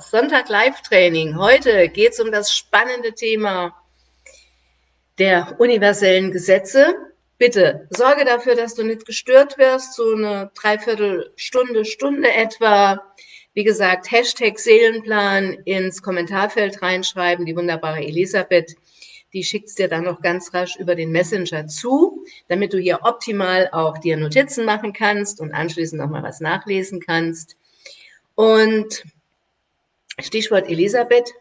Sonntag Live-Training. Heute geht es um das spannende Thema der universellen Gesetze. Bitte sorge dafür, dass du nicht gestört wirst, so eine Dreiviertelstunde, Stunde etwa. Wie gesagt, Hashtag Seelenplan ins Kommentarfeld reinschreiben. Die wunderbare Elisabeth, die schickt es dir dann noch ganz rasch über den Messenger zu, damit du hier optimal auch dir Notizen machen kannst und anschließend noch mal was nachlesen kannst. Und Stichwort Elisabeth.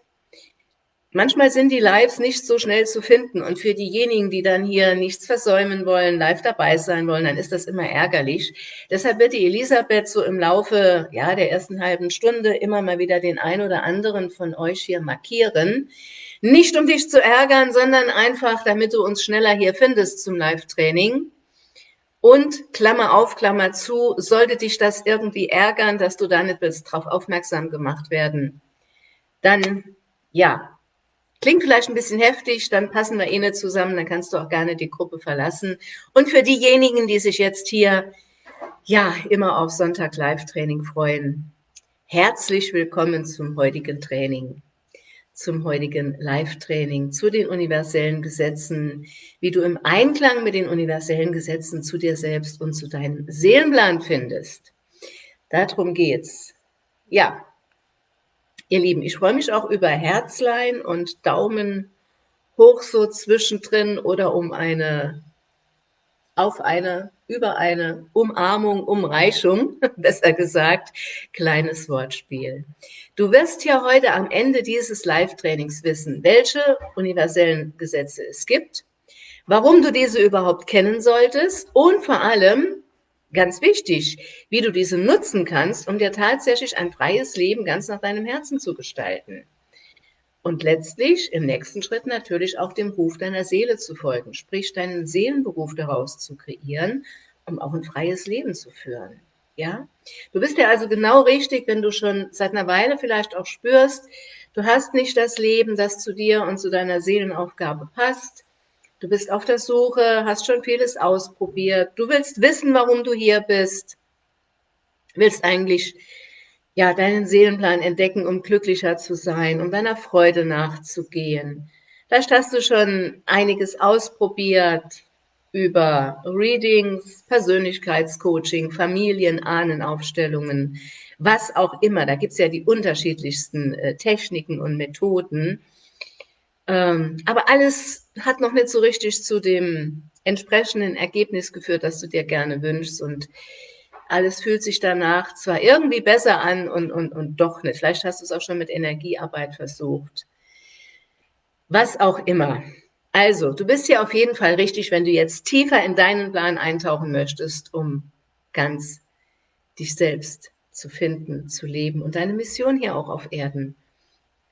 Manchmal sind die Lives nicht so schnell zu finden und für diejenigen, die dann hier nichts versäumen wollen, live dabei sein wollen, dann ist das immer ärgerlich. Deshalb wird die Elisabeth so im Laufe ja, der ersten halben Stunde immer mal wieder den ein oder anderen von euch hier markieren. Nicht um dich zu ärgern, sondern einfach, damit du uns schneller hier findest zum Live-Training. Und Klammer auf, Klammer zu, sollte dich das irgendwie ärgern, dass du da nicht willst, darauf aufmerksam gemacht werden, dann ja, klingt vielleicht ein bisschen heftig, dann passen wir eh nicht zusammen, dann kannst du auch gerne die Gruppe verlassen. Und für diejenigen, die sich jetzt hier ja immer auf Sonntag Live-Training freuen, herzlich willkommen zum heutigen Training zum heutigen Live-Training zu den universellen Gesetzen, wie du im Einklang mit den universellen Gesetzen zu dir selbst und zu deinem Seelenplan findest. Darum geht's. Ja, ihr Lieben, ich freue mich auch über Herzlein und Daumen hoch so zwischendrin oder um eine auf eine, über eine Umarmung, Umreichung, besser gesagt, kleines Wortspiel. Du wirst ja heute am Ende dieses Live-Trainings wissen, welche universellen Gesetze es gibt, warum du diese überhaupt kennen solltest und vor allem, ganz wichtig, wie du diese nutzen kannst, um dir tatsächlich ein freies Leben ganz nach deinem Herzen zu gestalten. Und letztlich im nächsten Schritt natürlich auch dem Ruf deiner Seele zu folgen, sprich deinen Seelenberuf daraus zu kreieren, um auch ein freies Leben zu führen. Ja, du bist ja also genau richtig, wenn du schon seit einer Weile vielleicht auch spürst, du hast nicht das Leben, das zu dir und zu deiner Seelenaufgabe passt. Du bist auf der Suche, hast schon vieles ausprobiert. Du willst wissen, warum du hier bist. Willst eigentlich ja, deinen Seelenplan entdecken, um glücklicher zu sein, um deiner Freude nachzugehen. Vielleicht hast du schon einiges ausprobiert über Readings, Persönlichkeitscoaching, Familien, Ahnenaufstellungen, was auch immer. Da gibt's ja die unterschiedlichsten äh, Techniken und Methoden. Ähm, aber alles hat noch nicht so richtig zu dem entsprechenden Ergebnis geführt, das du dir gerne wünschst. Und alles fühlt sich danach zwar irgendwie besser an und, und, und doch nicht. Vielleicht hast du es auch schon mit Energiearbeit versucht. Was auch immer. Also, du bist hier auf jeden Fall richtig, wenn du jetzt tiefer in deinen Plan eintauchen möchtest, um ganz dich selbst zu finden, zu leben und deine Mission hier auch auf Erden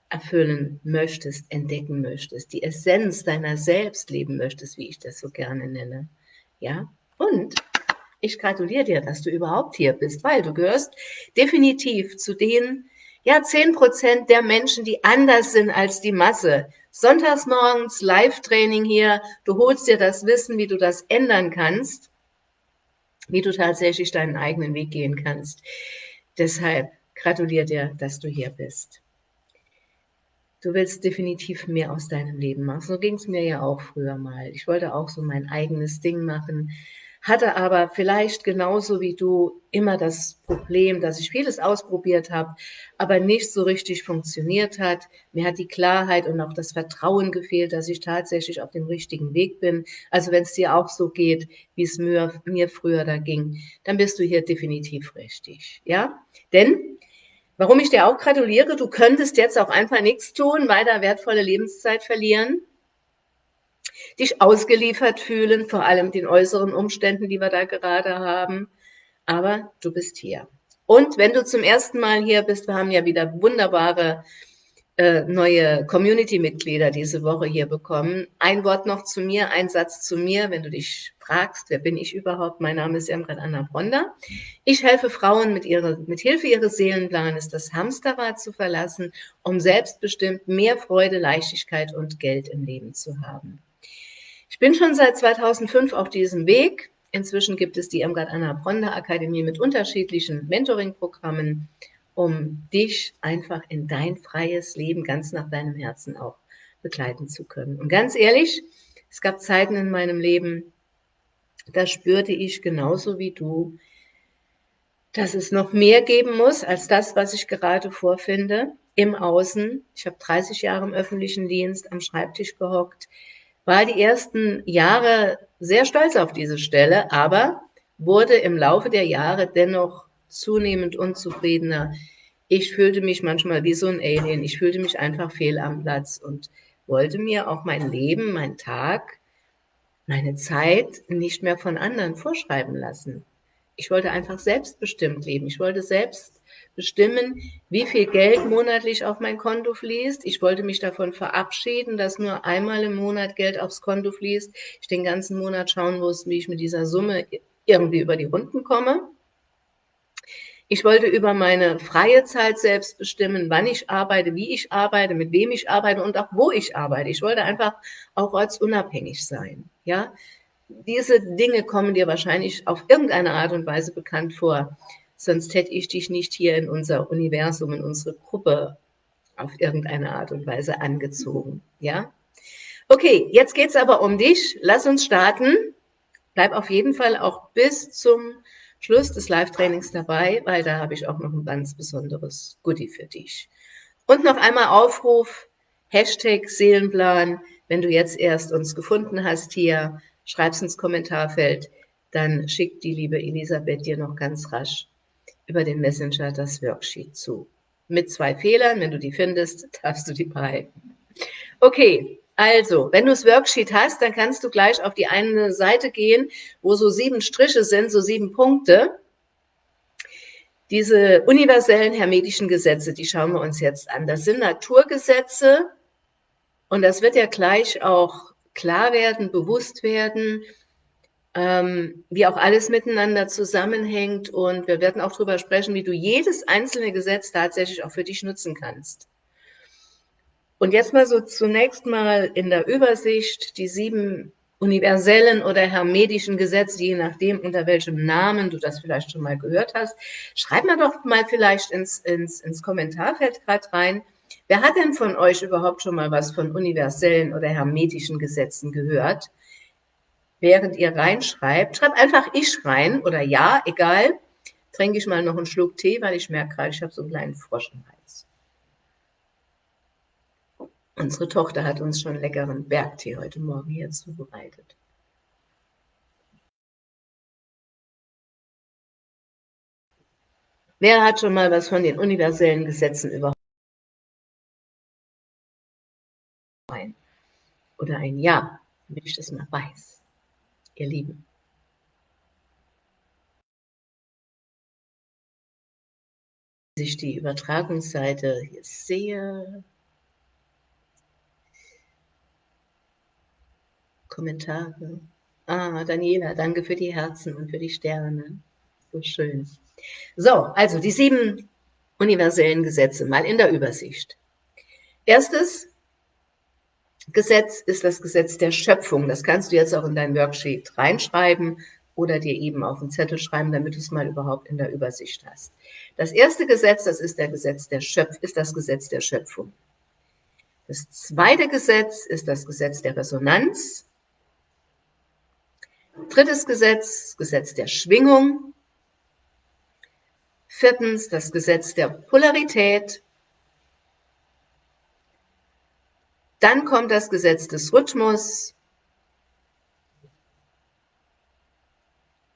erfüllen möchtest, entdecken möchtest, die Essenz deiner selbst leben möchtest, wie ich das so gerne nenne. Ja? Und ich gratuliere dir, dass du überhaupt hier bist, weil du gehörst definitiv zu den, ja, zehn Prozent der Menschen, die anders sind als die Masse. Sonntags morgens Live-Training hier. Du holst dir das Wissen, wie du das ändern kannst, wie du tatsächlich deinen eigenen Weg gehen kannst. Deshalb gratuliere dir, dass du hier bist. Du willst definitiv mehr aus deinem Leben machen. So ging es mir ja auch früher mal. Ich wollte auch so mein eigenes Ding machen hatte aber vielleicht genauso wie du immer das Problem, dass ich vieles ausprobiert habe, aber nicht so richtig funktioniert hat. Mir hat die Klarheit und auch das Vertrauen gefehlt, dass ich tatsächlich auf dem richtigen Weg bin. Also wenn es dir auch so geht, wie es mir, mir früher da ging, dann bist du hier definitiv richtig. Ja, denn Warum ich dir auch gratuliere, du könntest jetzt auch einfach nichts tun, weiter wertvolle Lebenszeit verlieren dich ausgeliefert fühlen, vor allem den äußeren Umständen, die wir da gerade haben. Aber du bist hier. Und wenn du zum ersten Mal hier bist, wir haben ja wieder wunderbare äh, neue Community-Mitglieder diese Woche hier bekommen. Ein Wort noch zu mir, ein Satz zu mir, wenn du dich fragst, wer bin ich überhaupt? Mein Name ist Emret Anna Bronda. Ich helfe Frauen mit, ihrer, mit Hilfe ihres Seelenplanes das Hamsterrad zu verlassen, um selbstbestimmt mehr Freude, Leichtigkeit und Geld im Leben zu haben. Ich bin schon seit 2005 auf diesem Weg. Inzwischen gibt es die Irmgard Anna Bronner Akademie mit unterschiedlichen Mentoring-Programmen um dich einfach in dein freies Leben ganz nach deinem Herzen auch begleiten zu können. Und ganz ehrlich, es gab Zeiten in meinem Leben, da spürte ich genauso wie du, dass es noch mehr geben muss als das, was ich gerade vorfinde im Außen. Ich habe 30 Jahre im öffentlichen Dienst am Schreibtisch gehockt, war die ersten Jahre sehr stolz auf diese Stelle, aber wurde im Laufe der Jahre dennoch zunehmend unzufriedener. Ich fühlte mich manchmal wie so ein Alien. Ich fühlte mich einfach fehl am Platz und wollte mir auch mein Leben, mein Tag, meine Zeit nicht mehr von anderen vorschreiben lassen. Ich wollte einfach selbstbestimmt leben. Ich wollte selbst bestimmen, wie viel Geld monatlich auf mein Konto fließt. Ich wollte mich davon verabschieden, dass nur einmal im Monat Geld aufs Konto fließt. Ich den ganzen Monat schauen muss, wie ich mit dieser Summe irgendwie über die Runden komme. Ich wollte über meine freie Zeit selbst bestimmen, wann ich arbeite, wie ich arbeite, mit wem ich arbeite und auch wo ich arbeite. Ich wollte einfach auch ortsunabhängig sein. Ja, diese Dinge kommen dir wahrscheinlich auf irgendeine Art und Weise bekannt vor. Sonst hätte ich dich nicht hier in unser Universum, in unsere Gruppe auf irgendeine Art und Weise angezogen. Ja? Okay, jetzt geht's aber um dich. Lass uns starten. Bleib auf jeden Fall auch bis zum Schluss des Live-Trainings dabei, weil da habe ich auch noch ein ganz besonderes Goodie für dich. Und noch einmal Aufruf, Hashtag Seelenplan, wenn du jetzt erst uns gefunden hast hier, schreib's ins Kommentarfeld, dann schickt die liebe Elisabeth dir noch ganz rasch über den Messenger das Worksheet zu. Mit zwei Fehlern, wenn du die findest, darfst du die behalten. Okay, also, wenn du das Worksheet hast, dann kannst du gleich auf die eine Seite gehen, wo so sieben Striche sind, so sieben Punkte. Diese universellen hermetischen Gesetze, die schauen wir uns jetzt an. Das sind Naturgesetze und das wird ja gleich auch klar werden, bewusst werden, ähm, wie auch alles miteinander zusammenhängt und wir werden auch darüber sprechen, wie du jedes einzelne Gesetz tatsächlich auch für dich nutzen kannst. Und jetzt mal so zunächst mal in der Übersicht die sieben universellen oder hermetischen Gesetze, je nachdem, unter welchem Namen du das vielleicht schon mal gehört hast. Schreib mal doch mal vielleicht ins, ins, ins Kommentarfeld gerade rein. Wer hat denn von euch überhaupt schon mal was von universellen oder hermetischen Gesetzen gehört? Während ihr reinschreibt, schreibt einfach ich rein oder ja, egal. Trinke ich mal noch einen Schluck Tee, weil ich merke gerade, ich habe so einen kleinen Frosch im Hals. Unsere Tochter hat uns schon leckeren Bergtee heute Morgen hier zubereitet. Wer hat schon mal was von den universellen Gesetzen überhaupt? Oder ein Ja, damit ich das mal weiß. Ihr Lieben. Sich die Übertragungsseite hier sehe, Kommentare. Ah, Daniela, danke für die Herzen und für die Sterne. So schön. So, also die sieben universellen Gesetze mal in der Übersicht. Erstes Gesetz ist das Gesetz der Schöpfung. Das kannst du jetzt auch in dein Worksheet reinschreiben oder dir eben auf einen Zettel schreiben, damit du es mal überhaupt in der Übersicht hast. Das erste Gesetz, das ist, der Gesetz der Schöpf ist das Gesetz der Schöpfung. Das zweite Gesetz ist das Gesetz der Resonanz. Drittes Gesetz, Gesetz der Schwingung. Viertens, das Gesetz der Polarität. Dann kommt das Gesetz des Rhythmus.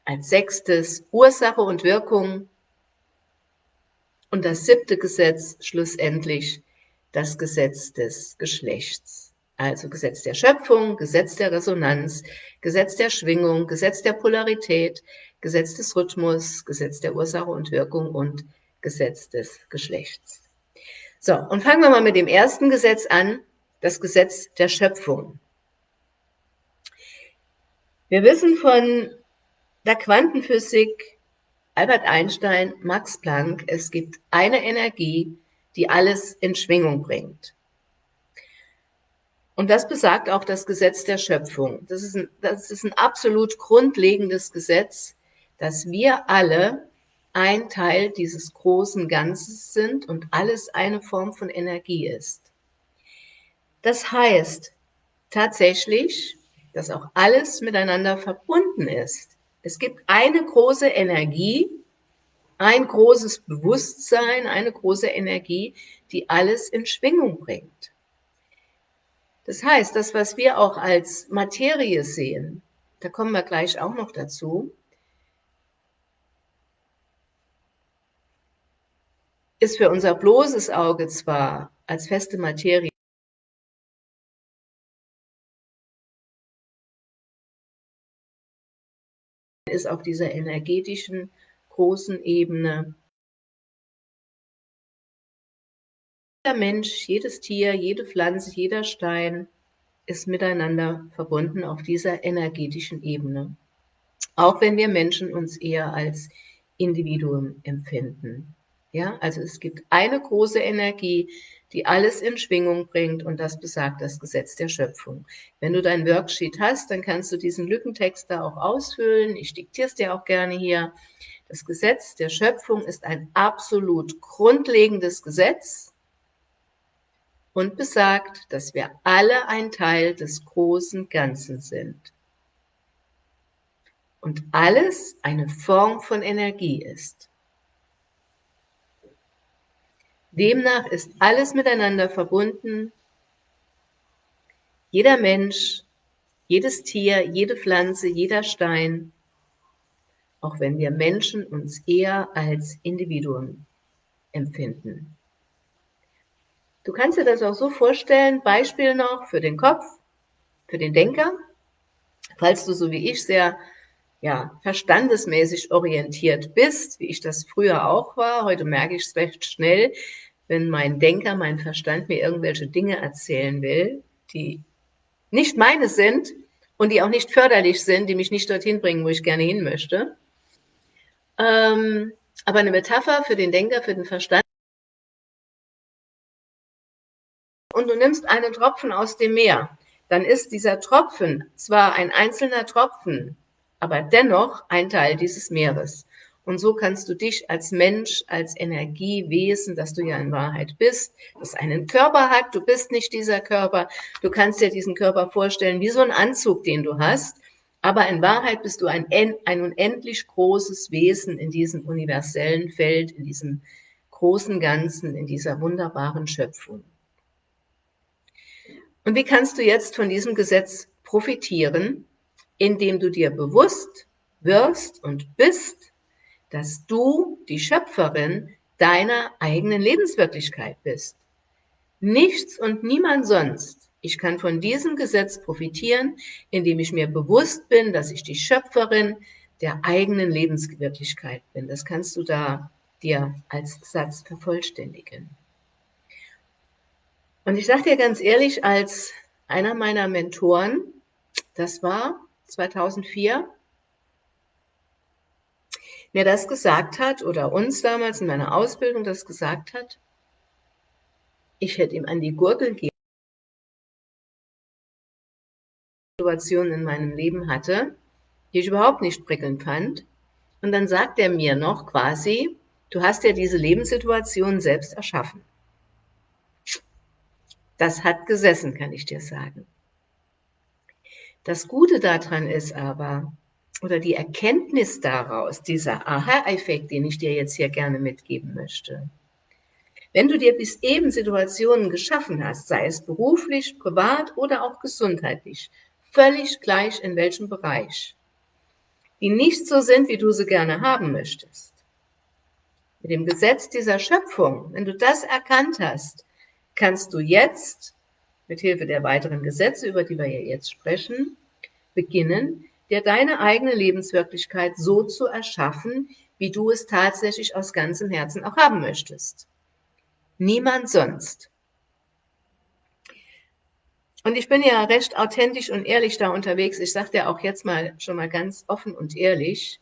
Als sechstes Ursache und Wirkung. Und das siebte Gesetz schlussendlich das Gesetz des Geschlechts. Also Gesetz der Schöpfung, Gesetz der Resonanz, Gesetz der Schwingung, Gesetz der Polarität, Gesetz des Rhythmus, Gesetz der Ursache und Wirkung und Gesetz des Geschlechts. So, und fangen wir mal mit dem ersten Gesetz an, das Gesetz der Schöpfung. Wir wissen von der Quantenphysik, Albert Einstein, Max Planck, es gibt eine Energie, die alles in Schwingung bringt. Und das besagt auch das Gesetz der Schöpfung. Das ist ein, das ist ein absolut grundlegendes Gesetz, dass wir alle ein Teil dieses großen Ganzes sind und alles eine Form von Energie ist. Das heißt tatsächlich, dass auch alles miteinander verbunden ist. Es gibt eine große Energie, ein großes Bewusstsein, eine große Energie, die alles in Schwingung bringt. Das heißt, das, was wir auch als Materie sehen, da kommen wir gleich auch noch dazu, ist für unser bloßes Auge zwar als feste Materie ist auf dieser energetischen großen Ebene. Jeder Mensch, jedes Tier, jede Pflanze, jeder Stein ist miteinander verbunden auf dieser energetischen Ebene. Auch wenn wir Menschen uns eher als Individuum empfinden. Ja, also es gibt eine große Energie, die alles in Schwingung bringt und das besagt das Gesetz der Schöpfung. Wenn du dein Worksheet hast, dann kannst du diesen Lückentext da auch ausfüllen. Ich diktiere es dir auch gerne hier. Das Gesetz der Schöpfung ist ein absolut grundlegendes Gesetz und besagt, dass wir alle ein Teil des großen Ganzen sind. Und alles eine Form von Energie ist. Demnach ist alles miteinander verbunden. Jeder Mensch, jedes Tier, jede Pflanze, jeder Stein, auch wenn wir Menschen uns eher als Individuum empfinden. Du kannst dir das auch so vorstellen, Beispiel noch für den Kopf, für den Denker, falls du so wie ich sehr ja, verstandesmäßig orientiert bist, wie ich das früher auch war. Heute merke ich es recht schnell, wenn mein Denker, mein Verstand mir irgendwelche Dinge erzählen will, die nicht meine sind und die auch nicht förderlich sind, die mich nicht dorthin bringen, wo ich gerne hin möchte. Ähm, aber eine Metapher für den Denker, für den Verstand. Und du nimmst einen Tropfen aus dem Meer, dann ist dieser Tropfen zwar ein einzelner Tropfen, aber dennoch ein Teil dieses Meeres. Und so kannst du dich als Mensch, als Energiewesen, das du ja in Wahrheit bist, das einen Körper hat, du bist nicht dieser Körper, du kannst dir diesen Körper vorstellen wie so ein Anzug, den du hast, aber in Wahrheit bist du ein, ein unendlich großes Wesen in diesem universellen Feld, in diesem großen Ganzen, in dieser wunderbaren Schöpfung. Und wie kannst du jetzt von diesem Gesetz profitieren, indem du dir bewusst wirst und bist, dass du die Schöpferin deiner eigenen Lebenswirklichkeit bist. Nichts und niemand sonst. Ich kann von diesem Gesetz profitieren, indem ich mir bewusst bin, dass ich die Schöpferin der eigenen Lebenswirklichkeit bin. Das kannst du da dir als Satz vervollständigen. Und ich sage dir ganz ehrlich, als einer meiner Mentoren, das war 2004, mir das gesagt hat oder uns damals in meiner Ausbildung das gesagt hat, ich hätte ihm an die Gurgel gehen Situationen in meinem Leben hatte, die ich überhaupt nicht prickelnd fand. Und dann sagt er mir noch quasi, du hast ja diese Lebenssituation selbst erschaffen. Das hat gesessen, kann ich dir sagen. Das Gute daran ist aber, oder die Erkenntnis daraus, dieser Aha-Effekt, den ich dir jetzt hier gerne mitgeben möchte. Wenn du dir bis eben Situationen geschaffen hast, sei es beruflich, privat oder auch gesundheitlich, völlig gleich in welchem Bereich, die nicht so sind, wie du sie gerne haben möchtest. Mit dem Gesetz dieser Schöpfung, wenn du das erkannt hast, kannst du jetzt, mit Hilfe der weiteren Gesetze, über die wir ja jetzt sprechen, beginnen, dir deine eigene Lebenswirklichkeit so zu erschaffen, wie du es tatsächlich aus ganzem Herzen auch haben möchtest. Niemand sonst. Und ich bin ja recht authentisch und ehrlich da unterwegs. Ich sage dir auch jetzt mal schon mal ganz offen und ehrlich,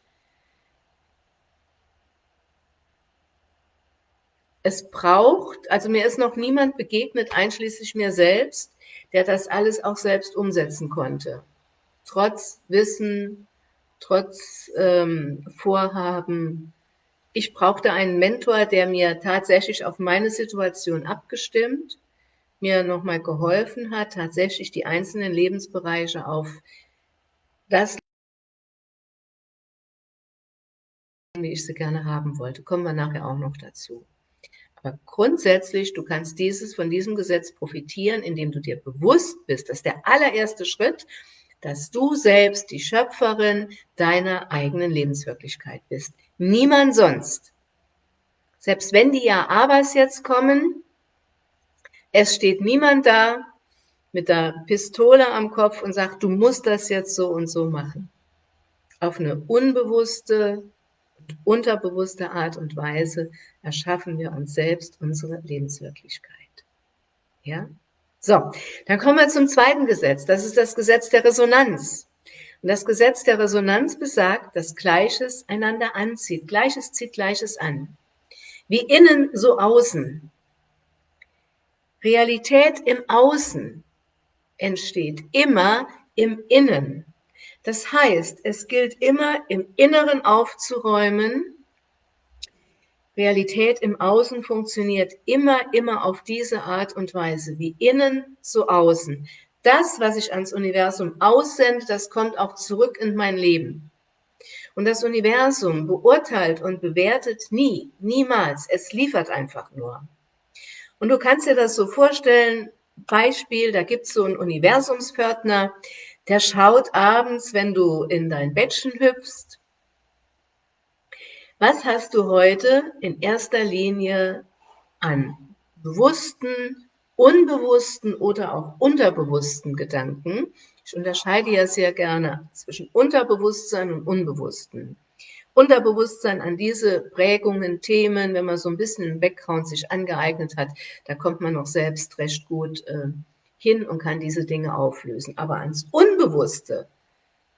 es braucht, also mir ist noch niemand begegnet, einschließlich mir selbst, der das alles auch selbst umsetzen konnte trotz Wissen, trotz ähm, Vorhaben, ich brauchte einen Mentor, der mir tatsächlich auf meine Situation abgestimmt, mir nochmal geholfen hat, tatsächlich die einzelnen Lebensbereiche auf das, wie ich sie gerne haben wollte. Kommen wir nachher auch noch dazu. Aber grundsätzlich, du kannst dieses, von diesem Gesetz profitieren, indem du dir bewusst bist, dass der allererste Schritt, dass du selbst die Schöpferin deiner eigenen Lebenswirklichkeit bist. Niemand sonst. Selbst wenn die Ja-Abers jetzt kommen, es steht niemand da mit der Pistole am Kopf und sagt, du musst das jetzt so und so machen. Auf eine unbewusste und unterbewusste Art und Weise erschaffen wir uns selbst unsere Lebenswirklichkeit. Ja? So, dann kommen wir zum zweiten Gesetz. Das ist das Gesetz der Resonanz. Und das Gesetz der Resonanz besagt, dass Gleiches einander anzieht. Gleiches zieht Gleiches an. Wie innen, so außen. Realität im Außen entsteht immer im Innen. Das heißt, es gilt immer im Inneren aufzuräumen. Realität im Außen funktioniert immer, immer auf diese Art und Weise, wie innen, so außen das, was ich ans Universum aussende, das kommt auch zurück in mein Leben. Und das Universum beurteilt und bewertet nie, niemals. Es liefert einfach nur. Und du kannst dir das so vorstellen, Beispiel, da gibt es so einen Universumspförtner, der schaut abends, wenn du in dein Bettchen hüpfst, was hast du heute in erster Linie an bewussten, unbewussten oder auch unterbewussten Gedanken. Ich unterscheide ja sehr gerne zwischen Unterbewusstsein und Unbewussten. Unterbewusstsein an diese Prägungen, Themen, wenn man so ein bisschen im Background sich angeeignet hat, da kommt man noch selbst recht gut äh, hin und kann diese Dinge auflösen. Aber ans Unbewusste,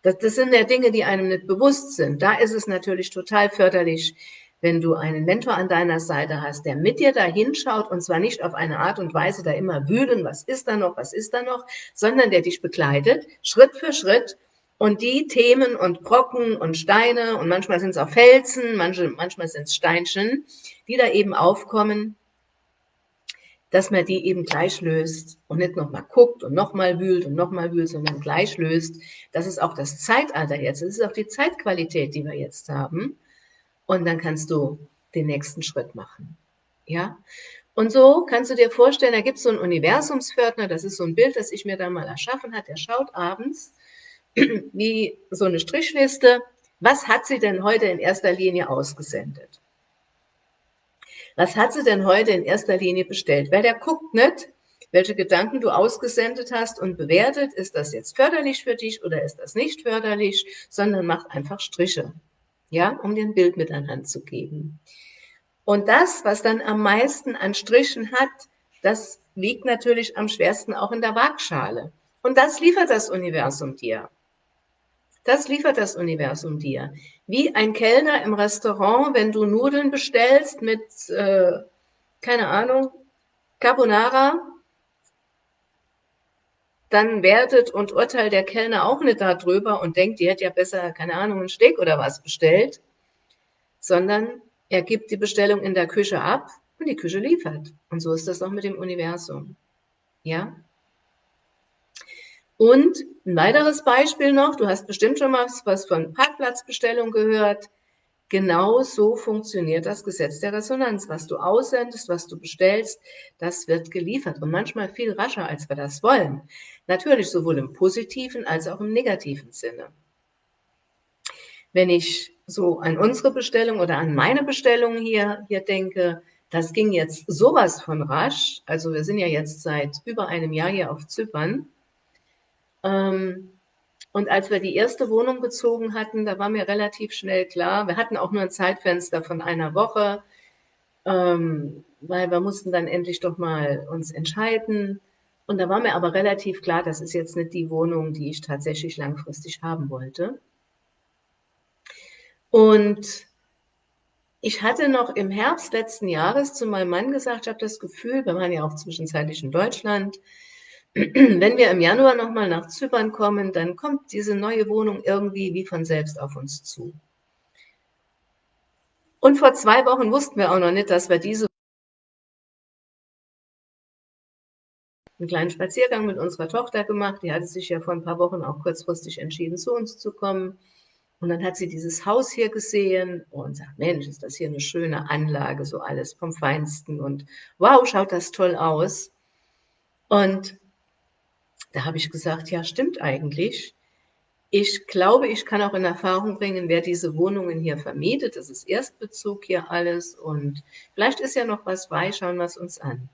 das, das sind ja Dinge, die einem nicht bewusst sind. Da ist es natürlich total förderlich, wenn du einen Mentor an deiner Seite hast, der mit dir da hinschaut und zwar nicht auf eine Art und Weise da immer wühlen, was ist da noch, was ist da noch, sondern der dich begleitet, Schritt für Schritt und die Themen und Brocken und Steine und manchmal sind es auch Felsen, manche, manchmal sind es Steinchen, die da eben aufkommen, dass man die eben gleich löst und nicht nochmal guckt und nochmal wühlt und nochmal wühlt, sondern gleich löst. Das ist auch das Zeitalter jetzt, das ist auch die Zeitqualität, die wir jetzt haben und dann kannst du den nächsten Schritt machen. Ja? Und so kannst du dir vorstellen, da gibt es so einen Universumspförtner, das ist so ein Bild, das ich mir da mal erschaffen habe, der schaut abends wie so eine Strichliste, was hat sie denn heute in erster Linie ausgesendet? Was hat sie denn heute in erster Linie bestellt? Weil der guckt nicht, welche Gedanken du ausgesendet hast und bewertet, ist das jetzt förderlich für dich oder ist das nicht förderlich, sondern macht einfach Striche ja, um dir ein Bild mit an Hand zu geben. Und das, was dann am meisten an Strichen hat, das wiegt natürlich am schwersten auch in der Waagschale. Und das liefert das Universum dir. Das liefert das Universum dir. Wie ein Kellner im Restaurant, wenn du Nudeln bestellst mit, äh, keine Ahnung, Carbonara, dann wertet und urteilt der Kellner auch nicht darüber und denkt, die hätte ja besser, keine Ahnung, ein Steak oder was bestellt, sondern er gibt die Bestellung in der Küche ab und die Küche liefert. Und so ist das auch mit dem Universum. Ja? Und ein weiteres Beispiel noch, du hast bestimmt schon mal was von Parkplatzbestellung gehört. Genau so funktioniert das Gesetz der Resonanz. Was du aussendest, was du bestellst, das wird geliefert und manchmal viel rascher, als wir das wollen. Natürlich sowohl im positiven als auch im negativen Sinne. Wenn ich so an unsere Bestellung oder an meine Bestellung hier, hier denke, das ging jetzt sowas von rasch. Also wir sind ja jetzt seit über einem Jahr hier auf Zypern. Ähm, und als wir die erste Wohnung bezogen hatten, da war mir relativ schnell klar, wir hatten auch nur ein Zeitfenster von einer Woche, ähm, weil wir mussten dann endlich doch mal uns entscheiden. Und da war mir aber relativ klar, das ist jetzt nicht die Wohnung, die ich tatsächlich langfristig haben wollte. Und ich hatte noch im Herbst letzten Jahres zu meinem Mann gesagt, ich habe das Gefühl, wir waren ja auch zwischenzeitlich in Deutschland, wenn wir im Januar nochmal nach Zypern kommen, dann kommt diese neue Wohnung irgendwie wie von selbst auf uns zu. Und vor zwei Wochen wussten wir auch noch nicht, dass wir diese einen kleinen Spaziergang mit unserer Tochter gemacht. Die hatte sich ja vor ein paar Wochen auch kurzfristig entschieden, zu uns zu kommen. Und dann hat sie dieses Haus hier gesehen und sagt, Mensch, ist das hier eine schöne Anlage, so alles vom Feinsten und wow, schaut das toll aus. Und da habe ich gesagt, ja, stimmt eigentlich. Ich glaube, ich kann auch in Erfahrung bringen, wer diese Wohnungen hier vermietet. Das ist Erstbezug hier alles und vielleicht ist ja noch was bei, schauen wir es uns an.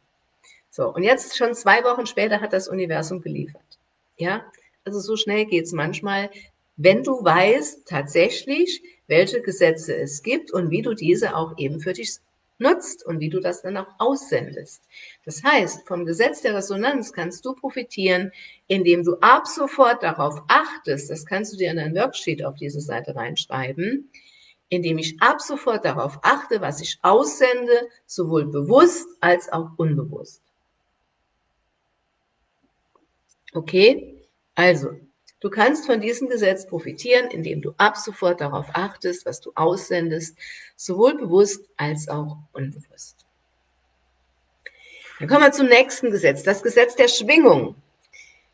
So, und jetzt schon zwei Wochen später hat das Universum geliefert. Ja, also so schnell geht's manchmal, wenn du weißt tatsächlich, welche Gesetze es gibt und wie du diese auch eben für dich nutzt und wie du das dann auch aussendest. Das heißt, vom Gesetz der Resonanz kannst du profitieren, indem du ab sofort darauf achtest, das kannst du dir in ein Worksheet auf diese Seite reinschreiben, indem ich ab sofort darauf achte, was ich aussende, sowohl bewusst als auch unbewusst. Okay? Also, du kannst von diesem Gesetz profitieren, indem du ab sofort darauf achtest, was du aussendest, sowohl bewusst als auch unbewusst. Dann kommen wir zum nächsten Gesetz, das Gesetz der Schwingung.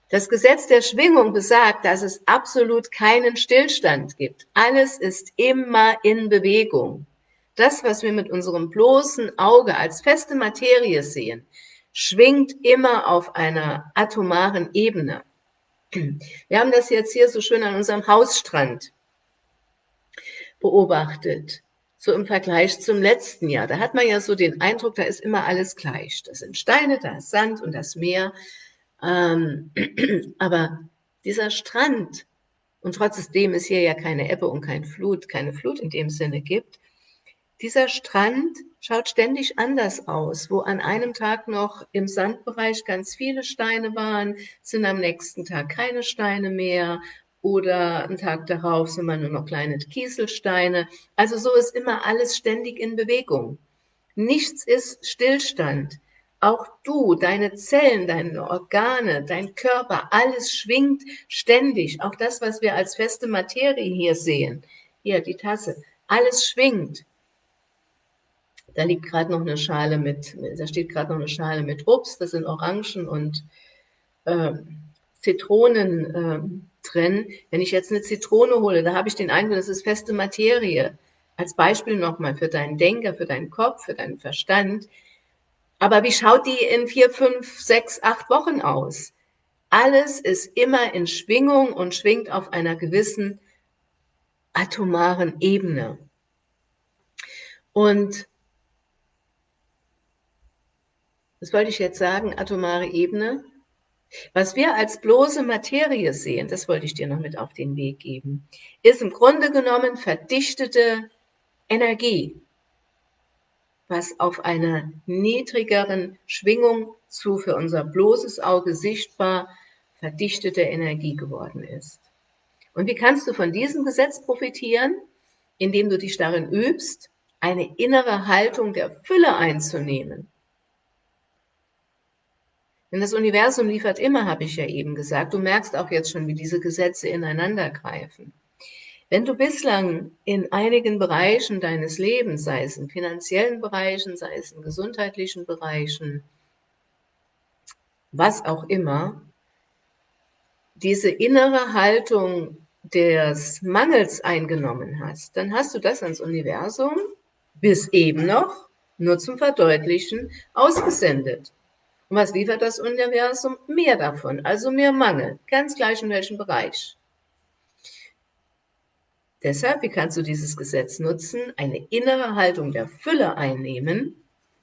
Das Gesetz der Schwingung besagt, dass es absolut keinen Stillstand gibt. Alles ist immer in Bewegung. Das, was wir mit unserem bloßen Auge als feste Materie sehen, schwingt immer auf einer atomaren Ebene. Wir haben das jetzt hier so schön an unserem Hausstrand beobachtet, so im Vergleich zum letzten Jahr. Da hat man ja so den Eindruck, da ist immer alles gleich. Das sind Steine, da ist Sand und das Meer. Ähm, aber dieser Strand, und trotzdem es hier ja keine Ebbe und kein Flut, keine Flut in dem Sinne gibt, dieser Strand schaut ständig anders aus. Wo an einem Tag noch im Sandbereich ganz viele Steine waren, sind am nächsten Tag keine Steine mehr oder einen Tag darauf sind man nur noch kleine Kieselsteine. Also so ist immer alles ständig in Bewegung. Nichts ist Stillstand. Auch du, deine Zellen, deine Organe, dein Körper, alles schwingt ständig. Auch das, was wir als feste Materie hier sehen. Hier, die Tasse. Alles schwingt. Da liegt gerade noch eine Schale mit, da steht gerade noch eine Schale mit Obst, das sind Orangen und äh, Zitronen äh, drin. Wenn ich jetzt eine Zitrone hole, da habe ich den Eindruck, das ist feste Materie. Als Beispiel nochmal für deinen Denker, für deinen Kopf, für deinen Verstand. Aber wie schaut die in vier, fünf, sechs, acht Wochen aus? Alles ist immer in Schwingung und schwingt auf einer gewissen atomaren Ebene. Und was wollte ich jetzt sagen, atomare Ebene. Was wir als bloße Materie sehen, das wollte ich dir noch mit auf den Weg geben, ist im Grunde genommen verdichtete Energie, was auf einer niedrigeren Schwingung zu für unser bloßes Auge sichtbar verdichtete Energie geworden ist. Und wie kannst du von diesem Gesetz profitieren? Indem du dich darin übst, eine innere Haltung der Fülle einzunehmen. Denn das Universum liefert immer, habe ich ja eben gesagt. Du merkst auch jetzt schon, wie diese Gesetze ineinander greifen. Wenn du bislang in einigen Bereichen deines Lebens, sei es in finanziellen Bereichen, sei es in gesundheitlichen Bereichen, was auch immer, diese innere Haltung des Mangels eingenommen hast, dann hast du das ans Universum bis eben noch nur zum Verdeutlichen ausgesendet. Was liefert das Universum? Mehr davon, also mehr Mangel, ganz gleich in welchem Bereich. Deshalb, wie kannst du dieses Gesetz nutzen? Eine innere Haltung der Fülle einnehmen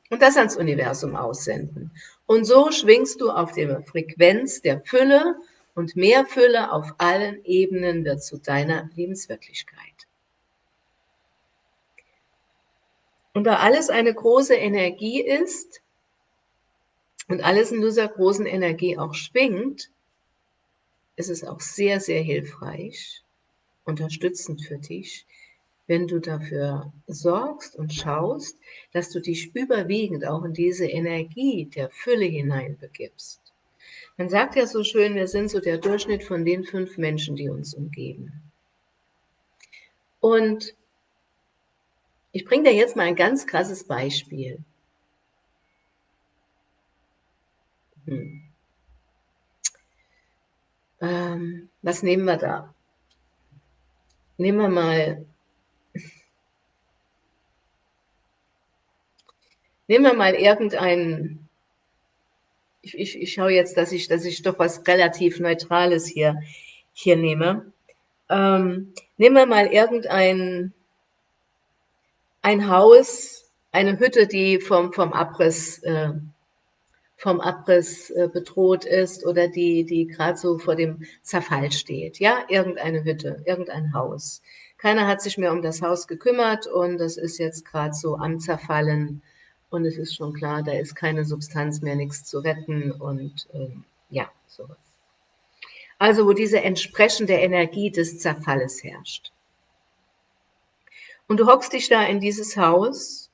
und das ans Universum aussenden. Und so schwingst du auf der Frequenz der Fülle und mehr Fülle auf allen Ebenen wird zu deiner Lebenswirklichkeit. Und da alles eine große Energie ist, und alles in dieser großen Energie auch schwingt, ist es auch sehr, sehr hilfreich, unterstützend für dich, wenn du dafür sorgst und schaust, dass du dich überwiegend auch in diese Energie der Fülle hineinbegibst. Man sagt ja so schön, wir sind so der Durchschnitt von den fünf Menschen, die uns umgeben. Und Ich bringe dir jetzt mal ein ganz krasses Beispiel. Hm. Ähm, was nehmen wir da? Nehmen wir mal Nehmen wir mal irgendeinen, ich, ich, ich schaue jetzt, dass ich, dass ich doch was relativ Neutrales hier, hier nehme. Ähm, nehmen wir mal irgendein ein Haus, eine Hütte, die vom, vom Abriss, äh, vom Abriss äh, bedroht ist oder die, die gerade so vor dem Zerfall steht. Ja, irgendeine Hütte, irgendein Haus. Keiner hat sich mehr um das Haus gekümmert und das ist jetzt gerade so am Zerfallen und es ist schon klar, da ist keine Substanz mehr, nichts zu retten und ähm, ja, sowas. Also wo diese entsprechende Energie des Zerfalles herrscht. Und du hockst dich da in dieses Haus,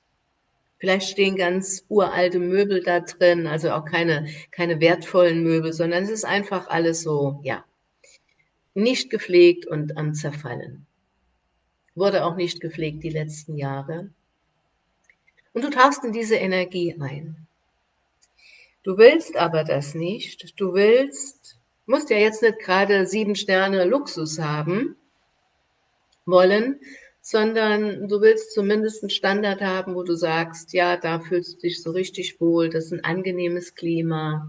vielleicht stehen ganz uralte Möbel da drin, also auch keine, keine wertvollen Möbel, sondern es ist einfach alles so, ja, nicht gepflegt und am Zerfallen. Wurde auch nicht gepflegt die letzten Jahre. Und du tauchst in diese Energie ein. Du willst aber das nicht. Du willst, musst ja jetzt nicht gerade sieben Sterne Luxus haben wollen, sondern du willst zumindest einen Standard haben, wo du sagst, ja, da fühlst du dich so richtig wohl, das ist ein angenehmes Klima,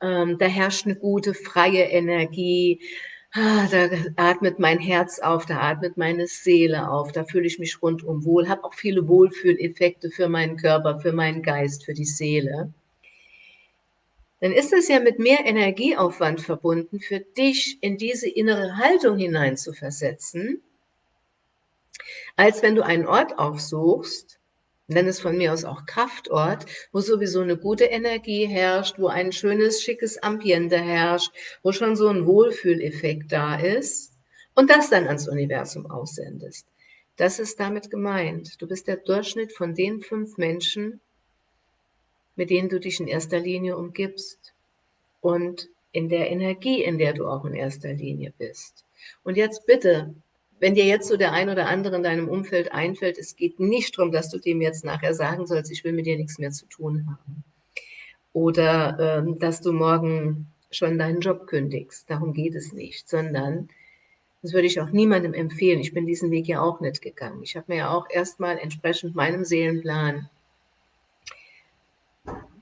ähm, da herrscht eine gute, freie Energie, ah, da atmet mein Herz auf, da atmet meine Seele auf, da fühle ich mich rundum wohl, habe auch viele Wohlfühleffekte für meinen Körper, für meinen Geist, für die Seele. Dann ist es ja mit mehr Energieaufwand verbunden, für dich in diese innere Haltung hinein zu versetzen, als wenn du einen Ort aufsuchst, nenn es von mir aus auch Kraftort, wo sowieso eine gute Energie herrscht, wo ein schönes, schickes Ambiente herrscht, wo schon so ein Wohlfühleffekt da ist und das dann ans Universum aussendest. Das ist damit gemeint. Du bist der Durchschnitt von den fünf Menschen, mit denen du dich in erster Linie umgibst und in der Energie, in der du auch in erster Linie bist. Und jetzt bitte wenn dir jetzt so der ein oder andere in deinem Umfeld einfällt, es geht nicht darum, dass du dem jetzt nachher sagen sollst, ich will mit dir nichts mehr zu tun haben. Oder ähm, dass du morgen schon deinen Job kündigst. Darum geht es nicht, sondern das würde ich auch niemandem empfehlen. Ich bin diesen Weg ja auch nicht gegangen. Ich habe mir ja auch erstmal entsprechend meinem Seelenplan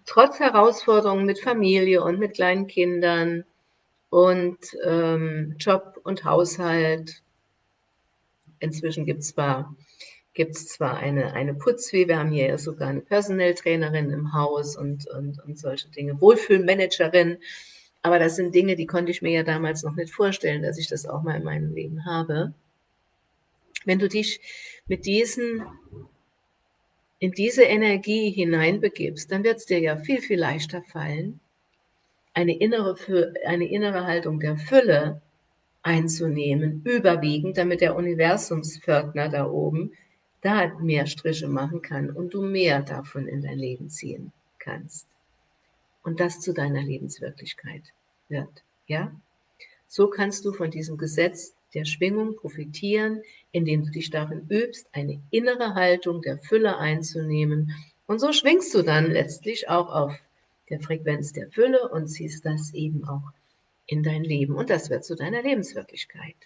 trotz Herausforderungen mit Familie und mit kleinen Kindern und ähm, Job und Haushalt Inzwischen gibt es zwar, gibt's zwar eine, eine Putzfee, wir haben hier ja sogar eine Personelltrainerin im Haus und, und, und solche Dinge, Wohlfühlmanagerin, aber das sind Dinge, die konnte ich mir ja damals noch nicht vorstellen, dass ich das auch mal in meinem Leben habe. Wenn du dich mit diesen in diese Energie hineinbegibst, dann wird es dir ja viel, viel leichter fallen, eine innere, eine innere Haltung der Fülle einzunehmen, überwiegend, damit der Universumspförtner da oben da mehr Striche machen kann und du mehr davon in dein Leben ziehen kannst. Und das zu deiner Lebenswirklichkeit wird. Ja? So kannst du von diesem Gesetz der Schwingung profitieren, indem du dich darin übst, eine innere Haltung der Fülle einzunehmen. Und so schwingst du dann letztlich auch auf der Frequenz der Fülle und ziehst das eben auch in dein Leben und das wird zu deiner Lebenswirklichkeit.